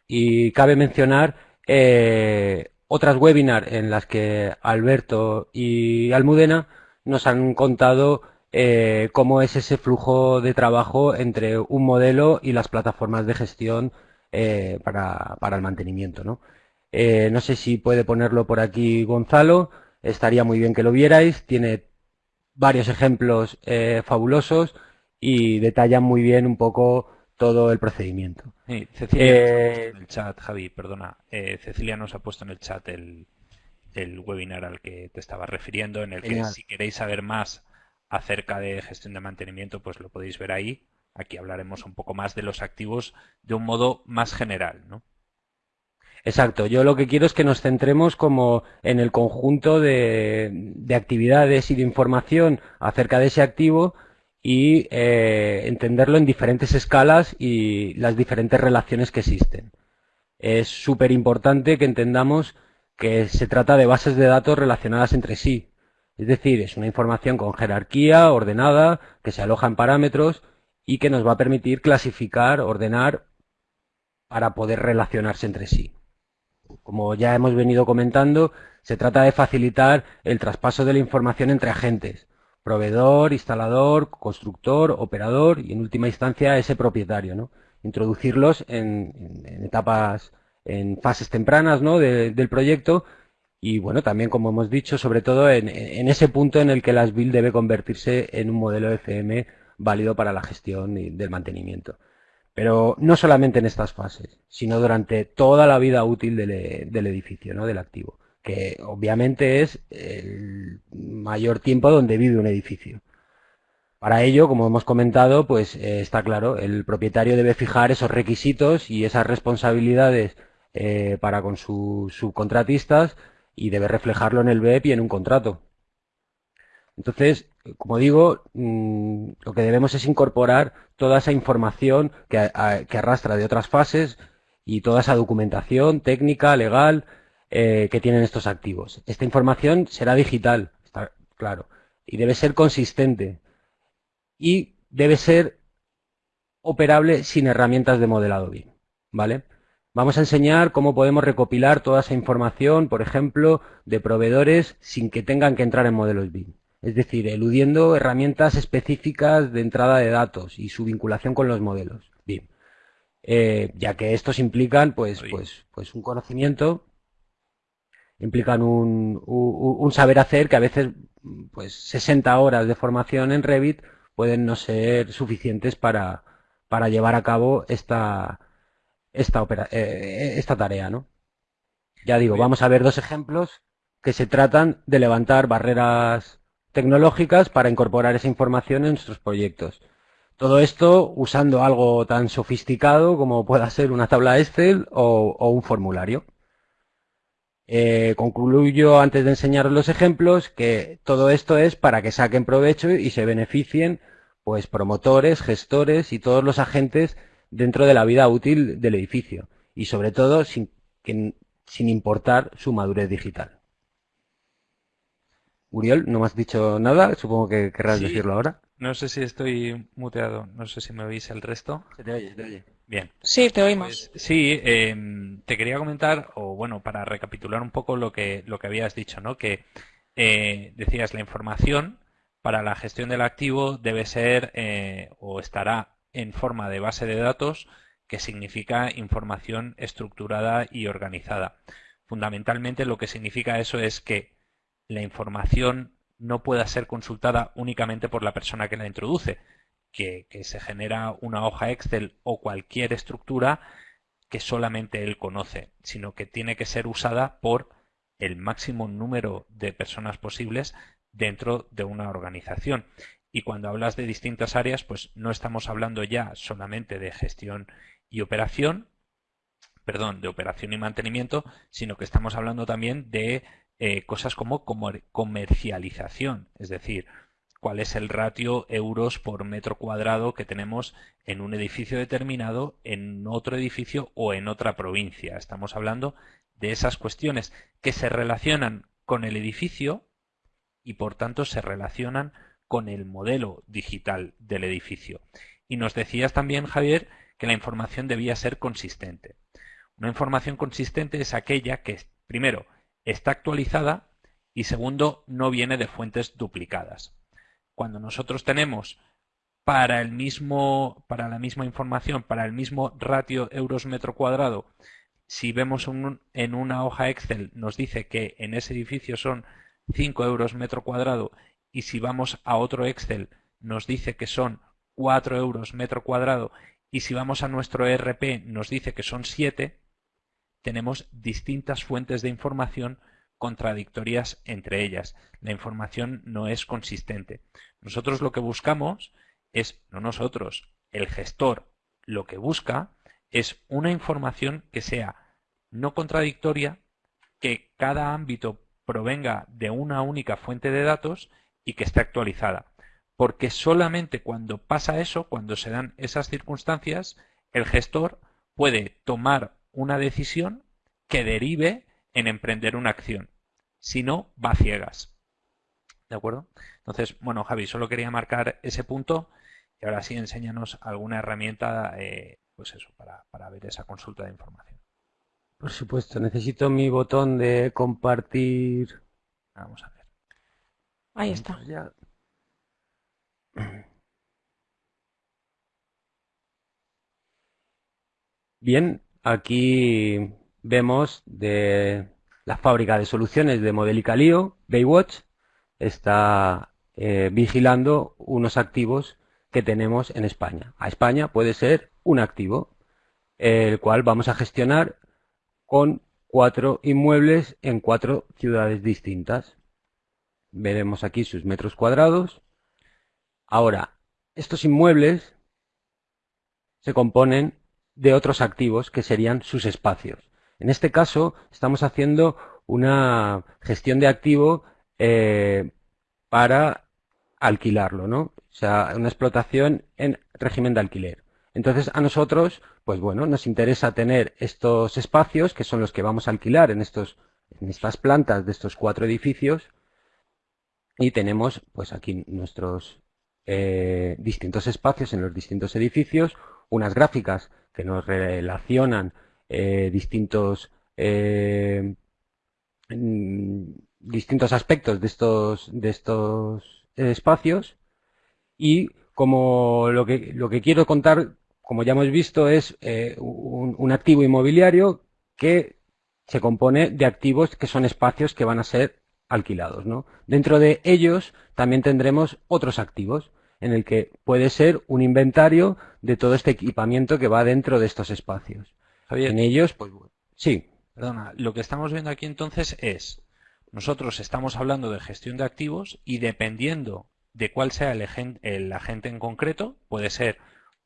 y cabe mencionar eh, otras webinars en las que Alberto y Almudena nos han contado eh, cómo es ese flujo de trabajo entre un modelo y las plataformas de gestión eh, para, el mantenimiento. ¿no? Eh, no sé si puede ponerlo por aquí Gonzalo, estaría muy bien que lo vierais, tiene varios ejemplos fabulosos y detalla muy bien un poco todo el procedimiento. Cecilia en el chat, Javi, perdona, Cecilia nos ha puesto en el chat el, el webinar al que te estaba refiriendo, en el que si queréis saber más acerca de gestión de mantenimiento, pues lo podéis ver ahí. Aquí hablaremos un poco más de los activos de un modo más general, ¿no? Exacto, yo lo que quiero es que nos centremos como en el conjunto de, actividades y de información acerca de ese activo y eh, entenderlo en diferentes escalas y las diferentes relaciones que existen. Es súper importante que entendamos que se trata de bases de datos relacionadas entre sí, es decir, es una información con jerarquía, ordenada, que se aloja en parámetros y que nos va a permitir clasificar, ordenar para poder relacionarse entre sí. Como ya hemos venido comentando, se trata de facilitar el traspaso de la información entre agentes, proveedor, instalador, constructor, operador y en última instancia ese propietario. ¿no? Introducirlos en, etapas, en fases tempranas del proyecto y bueno, también como hemos dicho, sobre todo en, ese punto en el que las BIL debe convertirse en un modelo FM válido para la gestión y del mantenimiento. Pero no solamente en estas fases, sino durante toda la vida útil del, edificio, ¿no? del activo, que obviamente es el mayor tiempo donde vive un edificio. Para ello, como hemos comentado, pues eh, está claro, el propietario debe fijar esos requisitos y esas responsabilidades eh, para con sus subcontratistas y debe reflejarlo en el BEP y en un contrato. Entonces, como digo, mm, lo que debemos es incorporar toda esa información que, arrastra de otras fases y toda esa documentación técnica, legal, eh, que tienen estos activos. Esta información será digital, está claro, y debe ser consistente. y debe ser operable sin herramientas de modelado BIM, ¿vale? Vamos a enseñar cómo podemos recopilar toda esa información, por ejemplo, de proveedores sin que tengan que entrar en modelos BIM. Es decir, eludiendo herramientas específicas de entrada de datos y su vinculación con los modelos BIM. Eh, ya que estos implican pues, pues, pues un conocimiento, implican un, un, saber hacer que a veces pues 60 horas de formación en Revit pueden no ser suficientes para, para llevar a cabo esta, esta, eh, esta tarea, ¿no? Ya digo, vamos a ver dos ejemplos que se tratan de levantar barreras tecnológicas para incorporar esa información en nuestros proyectos. Todo esto usando algo tan sofisticado como pueda ser una tabla Excel o, un formulario. Eh, concluyo antes de enseñaros los ejemplos que todo esto es para que saquen provecho y se beneficien pues promotores, gestores y todos los agentes dentro de la vida útil del edificio y sobre todo sin, sin importar su madurez digital. Uriel, no me has dicho nada, supongo que querrás decirlo ahora. No sé si estoy muteado, no sé si me oís el resto. Se te oye, te oye. Bien. Sí, te oímos. Pues, sí, em, te quería comentar, o bueno, para recapitular un poco lo que, lo que habías dicho, ¿no? Que eh, decías la información para la gestión del activo debe ser eh, o estará en forma de base de datos, que significa información estructurada y organizada. Fundamentalmente lo que significa eso es que la información no pueda ser consultada únicamente por la persona que la introduce, que, que, se genera una hoja Excel o cualquier estructura que solamente él conoce, sino que tiene que ser usada por el máximo número de personas posibles dentro de una organización. Y cuando hablas de distintas áreas, pues no estamos hablando ya solamente de gestión y operación, perdón, de operación y mantenimiento, sino que estamos hablando también de eh, cosas como comercialización, es decir, cuál es el ratio euros por metro cuadrado que tenemos en un edificio determinado, en otro edificio o en otra provincia. Estamos hablando de esas cuestiones que se relacionan con el edificio y por tanto se relacionan con el modelo digital del edificio. Y nos decías también, Javier, que la información debía ser consistente. Una información consistente es aquella que, primero, está actualizada y segundo, no viene de fuentes duplicadas. Cuando nosotros tenemos para el mismo, para la misma información, para el mismo ratio euros metro cuadrado, si vemos en una hoja Excel nos dice que en ese edificio son 5 euros metro cuadrado y si vamos a otro Excel nos dice que son 4 euros metro cuadrado y si vamos a nuestro ERP nos dice que son 7, tenemos distintas fuentes de información contradictorias entre ellas. La información no es consistente. Nosotros lo que buscamos es, no nosotros, el gestor lo que busca es una información que sea no contradictoria, que cada ámbito provenga de una única fuente de datos y que esté actualizada. Porque solamente cuando pasa eso, cuando se dan esas circunstancias, el gestor puede tomar una decisión que derive en emprender una acción. Si no, va ciegas. ¿De acuerdo? Entonces, bueno, Javi, solo quería marcar ese punto y ahora sí enséñanos alguna herramienta, eh, pues eso, para, para ver esa consulta de información. Por supuesto, necesito mi botón de compartir. Vamos a ver. Ahí está. Bien, aquí vemos de la fábrica de soluciones de Modelicalio, Baywatch, está eh, vigilando unos activos que tenemos en España. A España puede ser un activo, el cual vamos a gestionar con cuatro inmuebles en cuatro ciudades distintas. Veremos aquí sus metros cuadrados. Ahora, estos inmuebles se componen de otros activos que serían sus espacios. En este caso, estamos haciendo una gestión de activo eh, para alquilarlo, ¿no? O sea, una explotación en régimen de alquiler. Entonces, a nosotros, pues bueno, nos interesa tener estos espacios, que son los que vamos a alquilar en, estos, en estas plantas de estos cuatro edificios, y tenemos, pues aquí nuestros eh, distintos espacios en los distintos edificios, unas gráficas que nos relacionan eh, distintos eh, mm, distintos aspectos de estos de estos espacios. Y como lo que lo que quiero contar como ya hemos visto es un, un activo inmobiliario que se compone de activos que son espacios que van a ser alquilados. ¿no? Dentro de ellos también tendremos otros activos en el que puede ser un inventario de todo este equipamiento que va dentro de estos espacios. en ellos, pues sí. Perdona, lo que estamos viendo aquí entonces es, nosotros estamos hablando de gestión de activos y dependiendo de cuál sea el, el agente en concreto, puede ser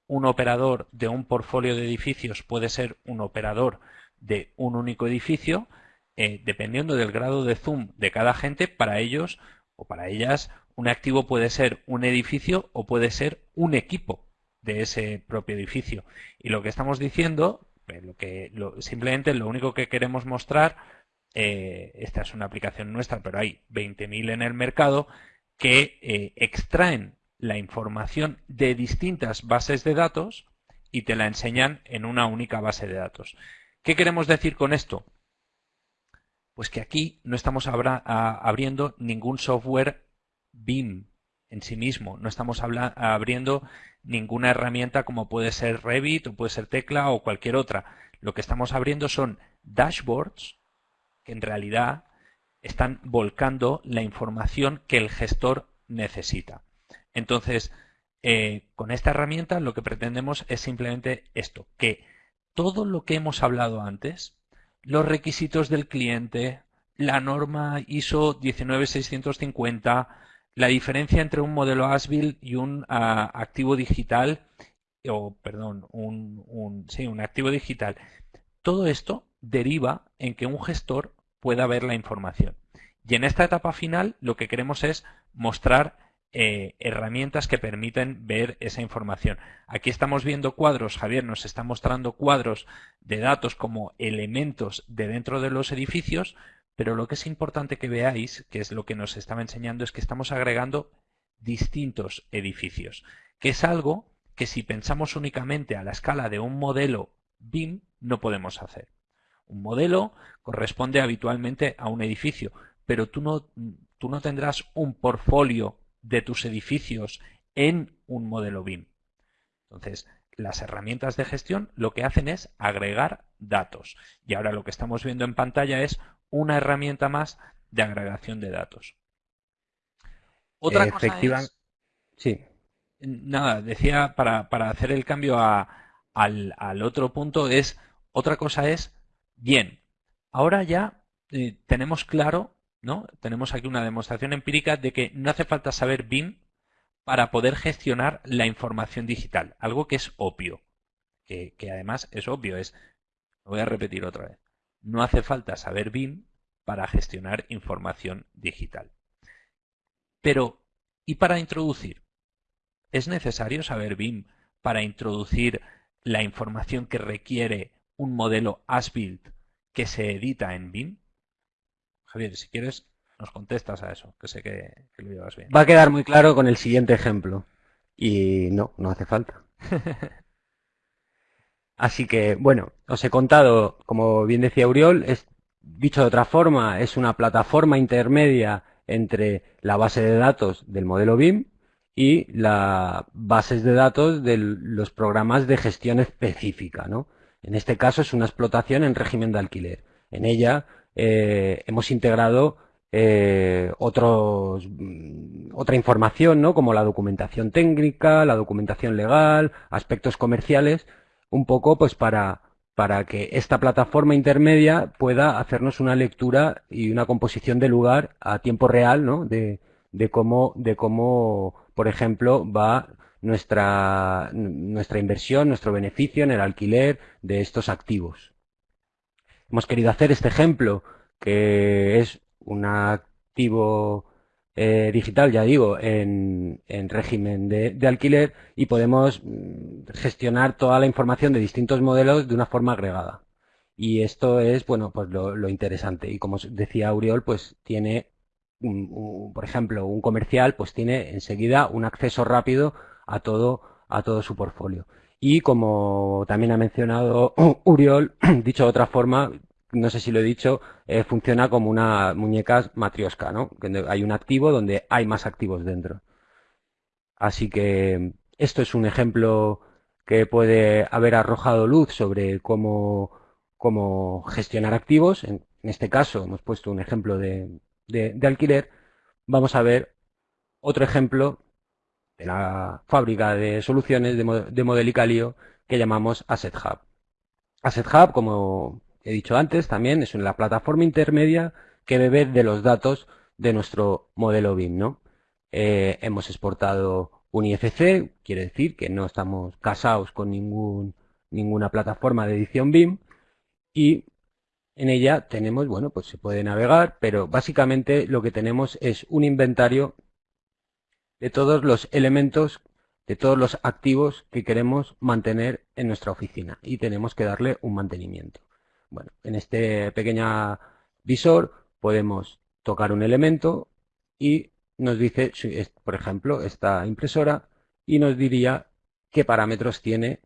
un operador de un portfolio de edificios, puede ser un operador de un único edificio, eh, dependiendo del grado de zoom de cada agente, para ellos o para ellas un activo puede ser un edificio o puede ser un equipo de ese propio edificio. Y lo que estamos diciendo, lo que simplemente lo único que queremos mostrar, eh, esta es una aplicación nuestra, pero hay 20.000 en el mercado, que eh, extraen la información de distintas bases de datos y te la enseñan en una única base de datos. ¿Qué queremos decir con esto? Pues que aquí no estamos abriendo ningún software BIM en sí mismo, no estamos abriendo ninguna herramienta como puede ser Revit o puede ser Tecla o cualquier otra. Lo que estamos abriendo son dashboards que en realidad están volcando la información que el gestor necesita. Entonces, eh, con esta herramienta lo que pretendemos es simplemente esto, que todo lo que hemos hablado antes, los requisitos del cliente, la norma ISO 19650, la diferencia entre un modelo ASBIL y un ah, activo digital, o perdón, un, sí, un activo digital. Todo esto deriva en que un gestor pueda ver la información. Y en esta etapa final lo que queremos es mostrar eh, herramientas que permiten ver esa información. Aquí estamos viendo cuadros, Javier nos está mostrando cuadros de datos como elementos de dentro de los edificios, pero lo que es importante que veáis, que es lo que nos estaba enseñando, es que estamos agregando distintos edificios, que es algo que si pensamos únicamente a la escala de un modelo BIM no podemos hacer. Un modelo corresponde habitualmente a un edificio, pero tú no, tú no tendrás un portfolio de tus edificios en un modelo BIM. Entonces, las herramientas de gestión lo que hacen es agregar datos. Y ahora lo que estamos viendo en pantalla es una herramienta más de agregación de datos. Otra cosa es, Sí. Nada, decía para, hacer el cambio al, otro punto es, otra cosa es, bien, ahora ya eh, tenemos claro ¿no? Tenemos aquí una demostración empírica de que no hace falta saber BIM para poder gestionar la información digital, algo que es obvio, que, además es obvio, es, lo voy a repetir otra vez, no hace falta saber BIM para gestionar información digital. Pero, ¿y para introducir? ¿Es necesario saber BIM para introducir la información que requiere un modelo as-built que se edita en BIM? Javier, si quieres, nos contestas a eso, que sé que, lo llevas bien. Va a quedar muy claro con el siguiente ejemplo. Y no, no hace falta. Así que, bueno, os he contado, como bien decía Uriol, es, dicho de otra forma, es una plataforma intermedia entre la base de datos del modelo BIM y las bases de datos de los programas de gestión específica. ¿no? En este caso es una explotación en régimen de alquiler. En ella eh, hemos integrado eh, otros, mm, otra información, ¿no? Como la documentación técnica, la documentación legal, aspectos comerciales, un poco pues para, para que esta plataforma intermedia pueda hacernos una lectura y una composición de lugar a tiempo real, ¿no? De, de cómo, de cómo, por ejemplo, va nuestra, nuestra inversión, nuestro beneficio en el alquiler de estos activos hemos querido hacer este ejemplo, que es un activo eh, digital, ya digo, en, régimen de, alquiler y podemos mm, gestionar toda la información de distintos modelos de una forma agregada. Y esto es, bueno, pues lo, interesante. Y como decía Auriol, pues tiene por ejemplo, un comercial, pues tiene enseguida un acceso rápido a todo, a todo su portfolio. Y como también ha mencionado Uriol, dicho de otra forma, no sé si lo he dicho, eh, funciona como una muñeca matriosca, ¿no? hay un activo donde hay más activos dentro. Así que esto es un ejemplo que puede haber arrojado luz sobre cómo, cómo gestionar activos. En, este caso hemos puesto un ejemplo de, alquiler. Vamos a ver otro ejemplo de la fábrica de soluciones de, de Modelicalio que llamamos Asset Hub. Asset Hub, como he dicho antes, también es una plataforma intermedia que bebe de los datos de nuestro modelo BIM, ¿no? Eh, hemos exportado un IFC, quiere decir que no estamos casados con ningún, ninguna plataforma de edición BIM y en ella tenemos, bueno, pues se puede navegar, pero básicamente lo que tenemos es un inventario de todos los elementos, de todos los activos que queremos mantener en nuestra oficina y tenemos que darle un mantenimiento. Bueno, en este pequeño visor podemos tocar un elemento y nos dice, por ejemplo, esta impresora y nos diría qué parámetros tiene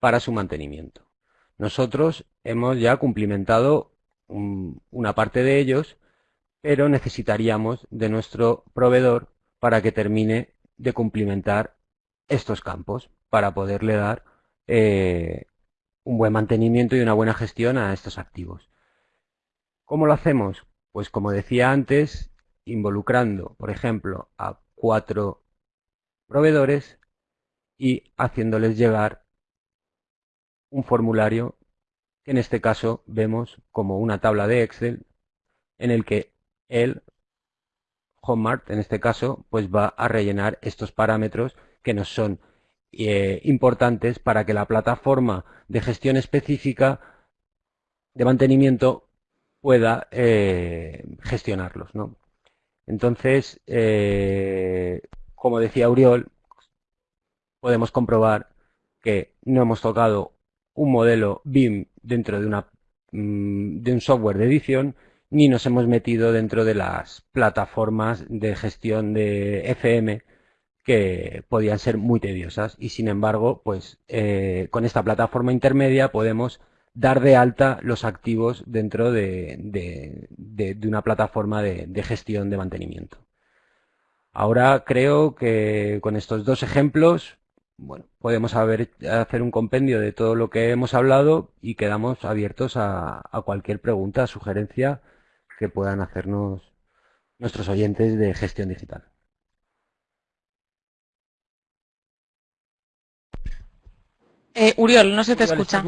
para su mantenimiento. Nosotros hemos ya cumplimentado una parte de ellos, pero necesitaríamos de nuestro proveedor para que termine de cumplimentar estos campos para poderle dar eh, un buen mantenimiento y una buena gestión a estos activos. ¿Cómo lo hacemos? Pues como decía antes, involucrando, por ejemplo, a cuatro proveedores y haciéndoles llegar un formulario que en este caso vemos como una tabla de Excel en el que el HomeMart, en este caso, pues va a rellenar estos parámetros que nos son eh, importantes para que la plataforma de gestión específica de mantenimiento pueda eh, gestionarlos. ¿no? Entonces, eh, como decía Uriol, podemos comprobar que no hemos tocado un modelo BIM dentro de, una, mm, de un software de edición, ni nos hemos metido dentro de las plataformas de gestión de FM que podían ser muy tediosas y sin embargo, pues eh, con esta plataforma intermedia podemos dar de alta los activos dentro de, una plataforma de, gestión de mantenimiento. Ahora creo que con estos dos ejemplos, bueno, podemos hacer un compendio de todo lo que hemos hablado y quedamos abiertos a, a cualquier pregunta, sugerencia que puedan hacernos nuestros oyentes de gestión digital. Eh, Uriol, no se te escucha.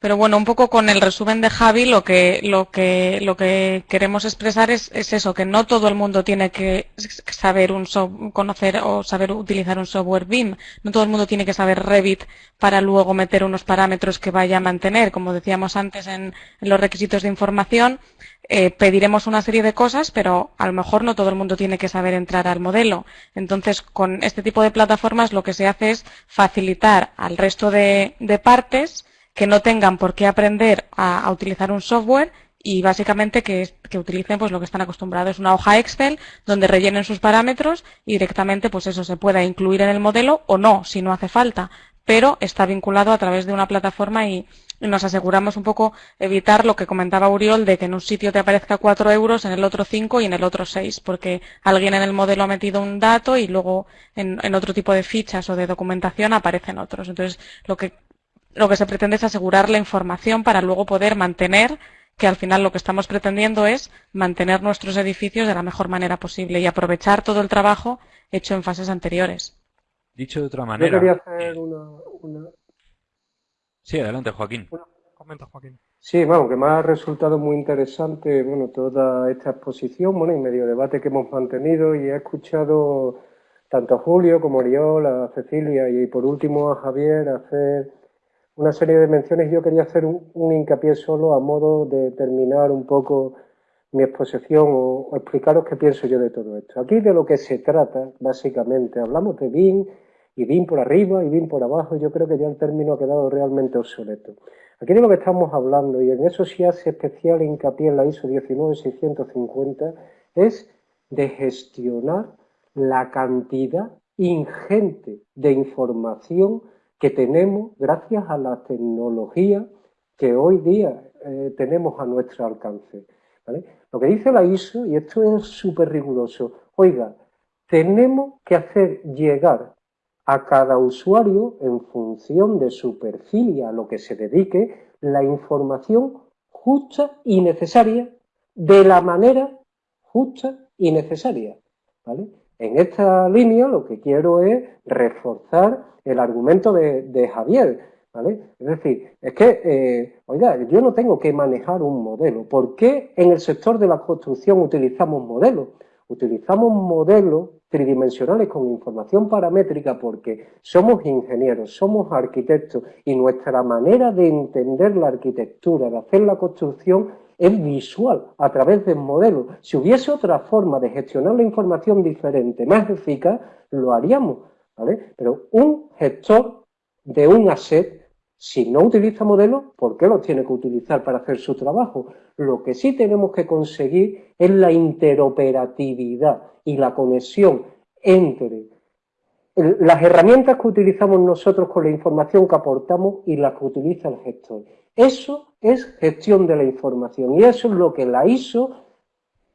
Pero bueno, un poco con el resumen de Javi, lo que, lo que, lo que queremos expresar es, eso, que no todo el mundo tiene que saber un conocer o saber utilizar un software BIM. No todo el mundo tiene que saber Revit para luego meter unos parámetros que vaya a mantener. Como decíamos antes en, los requisitos de información, eh, pediremos una serie de cosas, pero a lo mejor no todo el mundo tiene que saber entrar al modelo. Entonces, con este tipo de plataformas lo que se hace es facilitar al resto de partes que no tengan por qué aprender a, utilizar un software y básicamente que, utilicen pues lo que están acostumbrados, una hoja Excel donde rellenen sus parámetros y directamente pues eso se pueda incluir en el modelo o no, si no hace falta, pero está vinculado a través de una plataforma y, nos aseguramos un poco evitar lo que comentaba Uriol de que en un sitio te aparezca 4 euros, en el otro 5 y en el otro 6, porque alguien en el modelo ha metido un dato y luego en, en otro tipo de fichas o de documentación aparecen otros. Entonces, lo que lo que se pretende es asegurar la información para luego poder mantener, que al final lo que estamos pretendiendo es mantener nuestros edificios de la mejor manera posible y aprovechar todo el trabajo hecho en fases anteriores. Dicho de otra manera. Yo quería hacer una, Sí, adelante, Joaquín. Comenta, Joaquín. Sí, bueno, que me ha resultado muy interesante, bueno, toda esta exposición, bueno, y medio debate que hemos mantenido y he escuchado tanto a Julio como a Oriol, a Cecilia y por último a Javier hacer una serie de menciones. Yo quería hacer un, hincapié solo a modo de terminar un poco mi exposición o, explicaros qué pienso yo de todo esto. Aquí de lo que se trata, básicamente, hablamos de BIM y BIM por arriba y BIM por abajo, yo creo que ya el término ha quedado realmente obsoleto. Aquí de lo que estamos hablando, y en eso sí hace especial hincapié en la ISO 19650, es de gestionar la cantidad ingente de información que tenemos gracias a la tecnología que hoy día eh, tenemos a nuestro alcance. Lo que dice la ISO, y esto es súper riguroso, oiga, tenemos que hacer llegar a cada usuario, en función de su perfil y a lo que se dedique, la información justa y necesaria de la manera justa y necesaria. En esta línea lo que quiero es reforzar el argumento de, Javier. Es decir, es que, eh, oiga, yo no tengo que manejar un modelo. ¿Por qué en el sector de la construcción utilizamos modelos? Utilizamos modelos tridimensionales con información paramétrica porque somos ingenieros, somos arquitectos y nuestra manera de entender la arquitectura, de hacer la construcción es visual, a través del modelo. Si hubiese otra forma de gestionar la información diferente, más eficaz, lo haríamos, ¿vale? Pero un gestor de un asset, si no utiliza modelos, ¿por qué los tiene que utilizar para hacer su trabajo? Lo que sí tenemos que conseguir es la interoperatividad y la conexión entre las herramientas que utilizamos nosotros con la información que aportamos y las que utiliza el gestor. Eso es gestión de la información y eso es lo que la ISO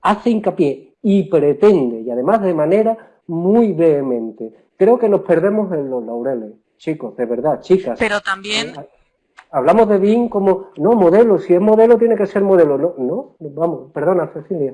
hace hincapié y pretende, y además de manera muy vehemente. Creo que nos perdemos en los laureles, chicos, de verdad, chicas. Pero también... Eh, hablamos de BIM como, no, modelo, si es modelo tiene que ser modelo. No, no, vamos, perdona, Cecilia.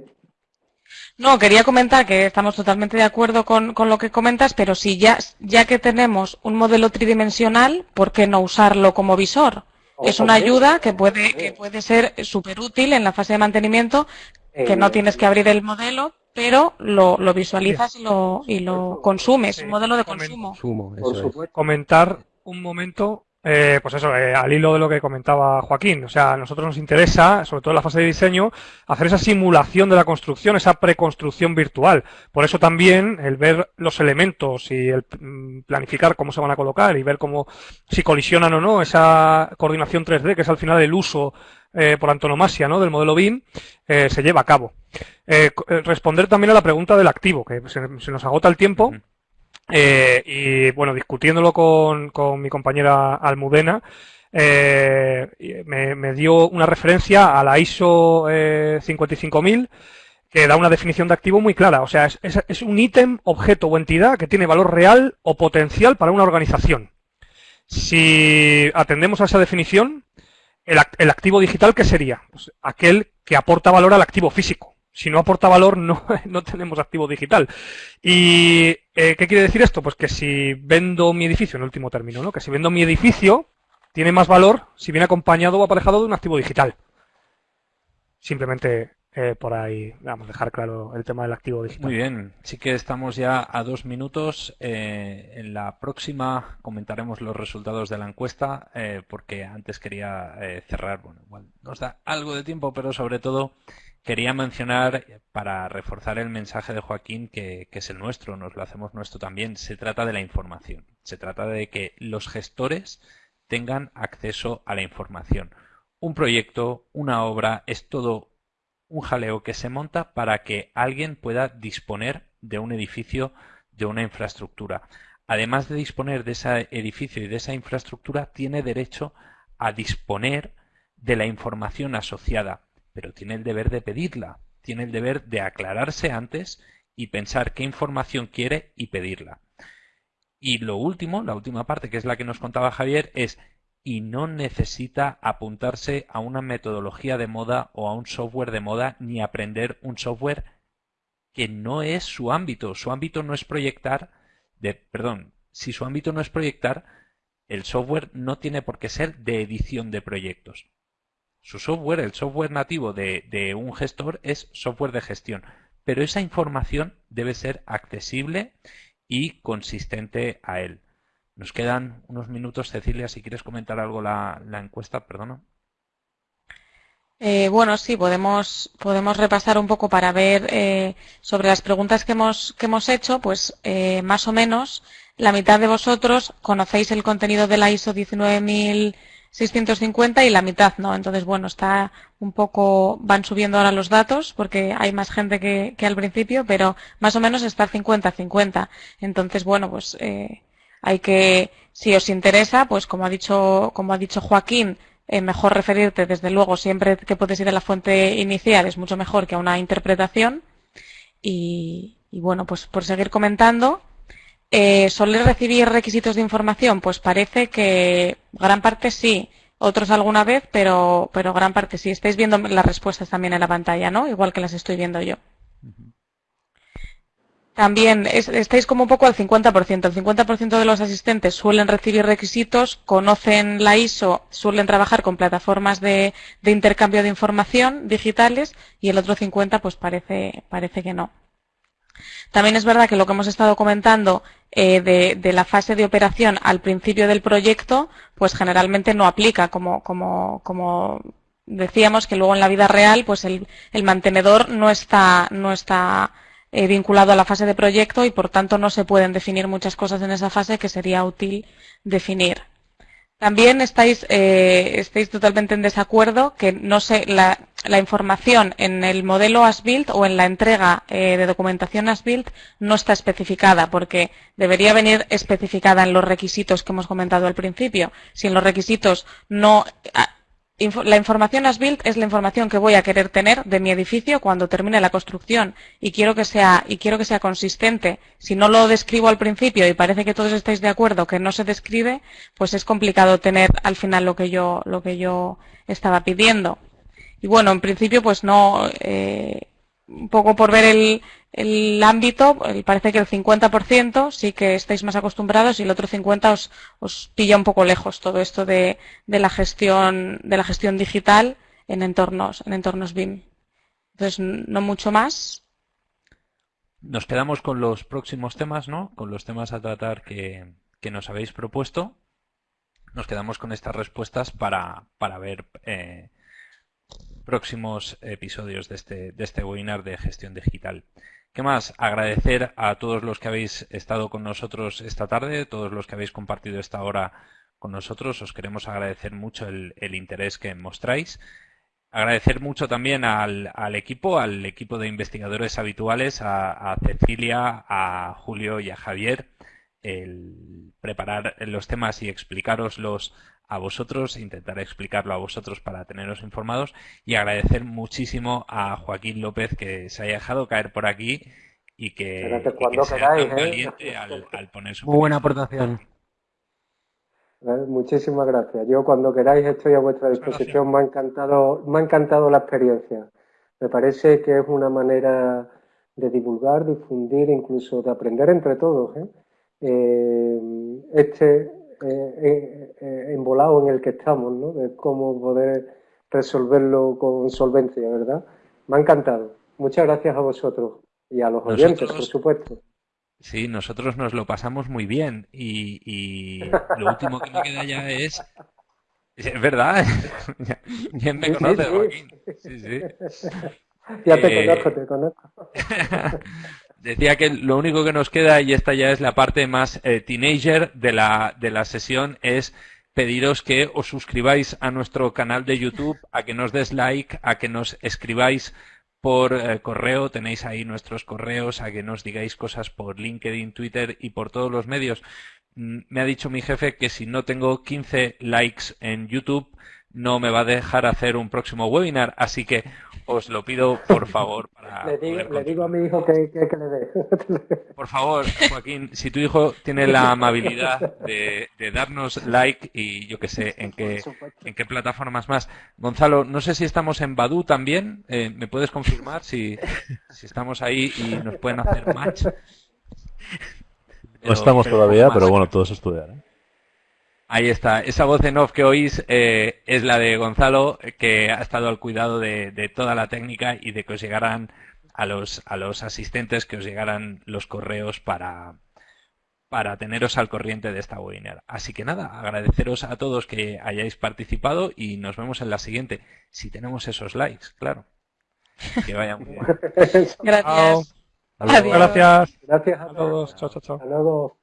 No, quería comentar que estamos totalmente de acuerdo con, lo que comentas, pero si ya, ya que tenemos un modelo tridimensional, ¿por qué no usarlo como visor? Es una ayuda que puede, que puede ser súper útil en la fase de mantenimiento, que no tienes que abrir el modelo, pero lo, lo visualizas y lo, y lo consumes, un modelo de consumo. Comentar un momento eh, pues eso, eh, al hilo de lo que comentaba Joaquín, o sea, a nosotros nos interesa, sobre todo en la fase de diseño, hacer esa simulación de la construcción, esa preconstrucción virtual. Por eso también el ver los elementos y el mm, planificar cómo se van a colocar y ver cómo si colisionan o no, esa coordinación 3D, que es al final el uso eh, por antonomasia ¿no? del modelo BIM, se lleva a cabo. responder también a la pregunta del activo, que se, nos agota el tiempo. Eh, y bueno, discutiéndolo con, con mi compañera Almudena, eh, me, dio una referencia a la ISO 55000 eh, que da una definición de activo muy clara. O sea, es, es, un ítem, objeto o entidad que tiene valor real o potencial para una organización. Si atendemos a esa definición, el, el activo digital, ¿qué sería? Pues aquel que aporta valor al activo físico. Si no aporta valor, no, no tenemos activo digital. ¿Y eh, qué quiere decir esto? Pues que si vendo mi edificio, en último término, ¿no? Que si vendo mi edificio, tiene más valor si viene acompañado o aparejado de un activo digital. Simplemente eh, por ahí, vamos a dejar claro el tema del activo digital. Muy bien, sí que estamos ya a dos minutos. Eh, en la próxima comentaremos los resultados de la encuesta, porque antes quería cerrar, bueno, igual nos da algo de tiempo, pero sobre todo Quería mencionar, para reforzar el mensaje de Joaquín, que, es el nuestro, nos lo hacemos nuestro también, se trata de la información. Se trata de que los gestores tengan acceso a la información. Un proyecto, una obra, es todo un jaleo que se monta para que alguien pueda disponer de un edificio, de una infraestructura. Además de disponer de ese edificio y de esa infraestructura, tiene derecho a disponer de la información asociada pero tiene el deber de pedirla, tiene el deber de aclararse antes y pensar qué información quiere y pedirla. Y lo último, la última parte, que es la que nos contaba Javier, es y no necesita apuntarse a una metodología de moda o a un software de moda ni aprender un software que no es su ámbito. Su ámbito no es proyectar, perdón, si su ámbito no es proyectar, el software no tiene por qué ser de edición de proyectos. Su software, el software nativo de, un gestor es software de gestión, pero esa información debe ser accesible y consistente a él. Nos quedan unos minutos, Cecilia, si quieres comentar algo la, la encuesta, perdona. Eh, bueno, sí, podemos, podemos repasar un poco para ver eh, sobre las preguntas que hemos, que hemos hecho, pues eh, más o menos la mitad de vosotros conocéis el contenido de la ISO 19000 650 y la mitad no. Entonces, bueno, está un poco, van subiendo ahora los datos porque hay más gente que, al principio, pero más o menos está 50-50. Entonces, bueno, pues eh, hay que, si os interesa, pues como ha dicho, como ha dicho Joaquín, eh, mejor referirte, desde luego, siempre que puedes ir a la fuente inicial es mucho mejor que a una interpretación. Y, bueno, pues por seguir comentando, eh, ¿Soler recibir requisitos de información? Pues parece que gran parte sí, otros alguna vez, pero, pero gran parte sí. Estáis viendo las respuestas también en la pantalla, ¿no? Igual que las estoy viendo yo. También estáis como un poco al 50%. El 50% de los asistentes suelen recibir requisitos, conocen la ISO, suelen trabajar con plataformas de, de intercambio de información digitales y el otro 50% pues parece, parece que no. También es verdad que lo que hemos estado comentando eh, de, la fase de operación al principio del proyecto, pues generalmente no aplica, como, decíamos que luego en la vida real, pues el, el mantenedor no está, no está eh, vinculado a la fase de proyecto y por tanto no se pueden definir muchas cosas en esa fase que sería útil definir. También estáis, eh, estáis totalmente en desacuerdo que no sé, la, información en el modelo ASBuild o en la entrega eh, de documentación ASBuild no está especificada porque debería venir especificada en los requisitos que hemos comentado al principio. Si en los requisitos no la información as built es la información que voy a querer tener de mi edificio cuando termine la construcción y quiero que sea y quiero que sea consistente. Si no lo describo al principio y parece que todos estáis de acuerdo que no se describe, pues es complicado tener al final lo que yo lo que yo estaba pidiendo. Y bueno, en principio pues no eh, un poco por ver el, el ámbito, parece que el 50% sí que estáis más acostumbrados y el otro 50% os, os pilla un poco lejos todo esto de, de, la gestión de la gestión digital en entornos en entornos BIM. Entonces no mucho más. Nos quedamos con los próximos temas, ¿no? Con los temas a tratar que, que nos habéis propuesto. Nos quedamos con estas respuestas para, para ver eh, próximos episodios de este, de este webinar de gestión digital. ¿Qué más? Agradecer a todos los que habéis estado con nosotros esta tarde, todos los que habéis compartido esta hora con nosotros. Os queremos agradecer mucho el, interés que mostráis. Agradecer mucho también al, equipo, al equipo de investigadores habituales, a, a, Cecilia, a Julio y a Javier, el preparar los temas y explicaroslos a vosotros, intentar explicarlo a vosotros para teneros informados y agradecer muchísimo a Joaquín López que se haya dejado caer por aquí y que, sea tan ¿eh? valiente al, poner su Muy buena aportación. Muchísimas gracias. Yo cuando queráis estoy a vuestra disposición. Me ha encantado, me ha encantado la experiencia. Me parece que es una manera de divulgar, difundir, incluso de aprender entre todos. ¿eh? Eh, este eh, eh, embolado en el que estamos, ¿no? De cómo poder resolverlo con solvencia, ¿verdad? Me ha encantado. Muchas gracias a vosotros y a los oyentes, por supuesto. Sí, nosotros nos lo pasamos muy bien y, lo último que me queda ya es... Es verdad, bien me conoces, Joaquín. Sí, sí. Ya te eh, conozco, te conozco. Decía que lo único que nos queda, y esta ya es la parte más eh, teenager de la, de la sesión, es pediros que os suscribáis a nuestro canal de YouTube, a que nos des like, a que nos escribáis por eh, correo, tenéis ahí nuestros correos, a que nos digáis cosas por LinkedIn, Twitter y por todos los medios. Mm, me ha dicho mi jefe que si no tengo 15 likes en YouTube, no me va a dejar hacer un próximo webinar, así que os lo pido por favor. Para le, digo, a mi hijo que, le dé. Por favor, Joaquín, si tu hijo tiene la amabilidad de, darnos like y yo que sé, en qué, en qué plataformas más. Gonzalo, no sé si estamos en Badu también, eh, ¿me puedes confirmar si, si estamos ahí y nos pueden hacer match? no estamos todavía, pero bueno, todo es estudiar. ¿eh? Ahí está. Esa voz en off que oís eh, es la de Gonzalo, que ha estado al cuidado de, toda la técnica y de que os llegaran a los, a los asistentes, que os llegaran los correos para, para teneros al corriente de esta webinar. Así que nada, agradeceros a todos que hayáis participado y nos vemos en la siguiente, si tenemos esos likes, claro. Que vayan muy bien. Gracias. Gracias. Gracias a todos. Chao, chao, chao.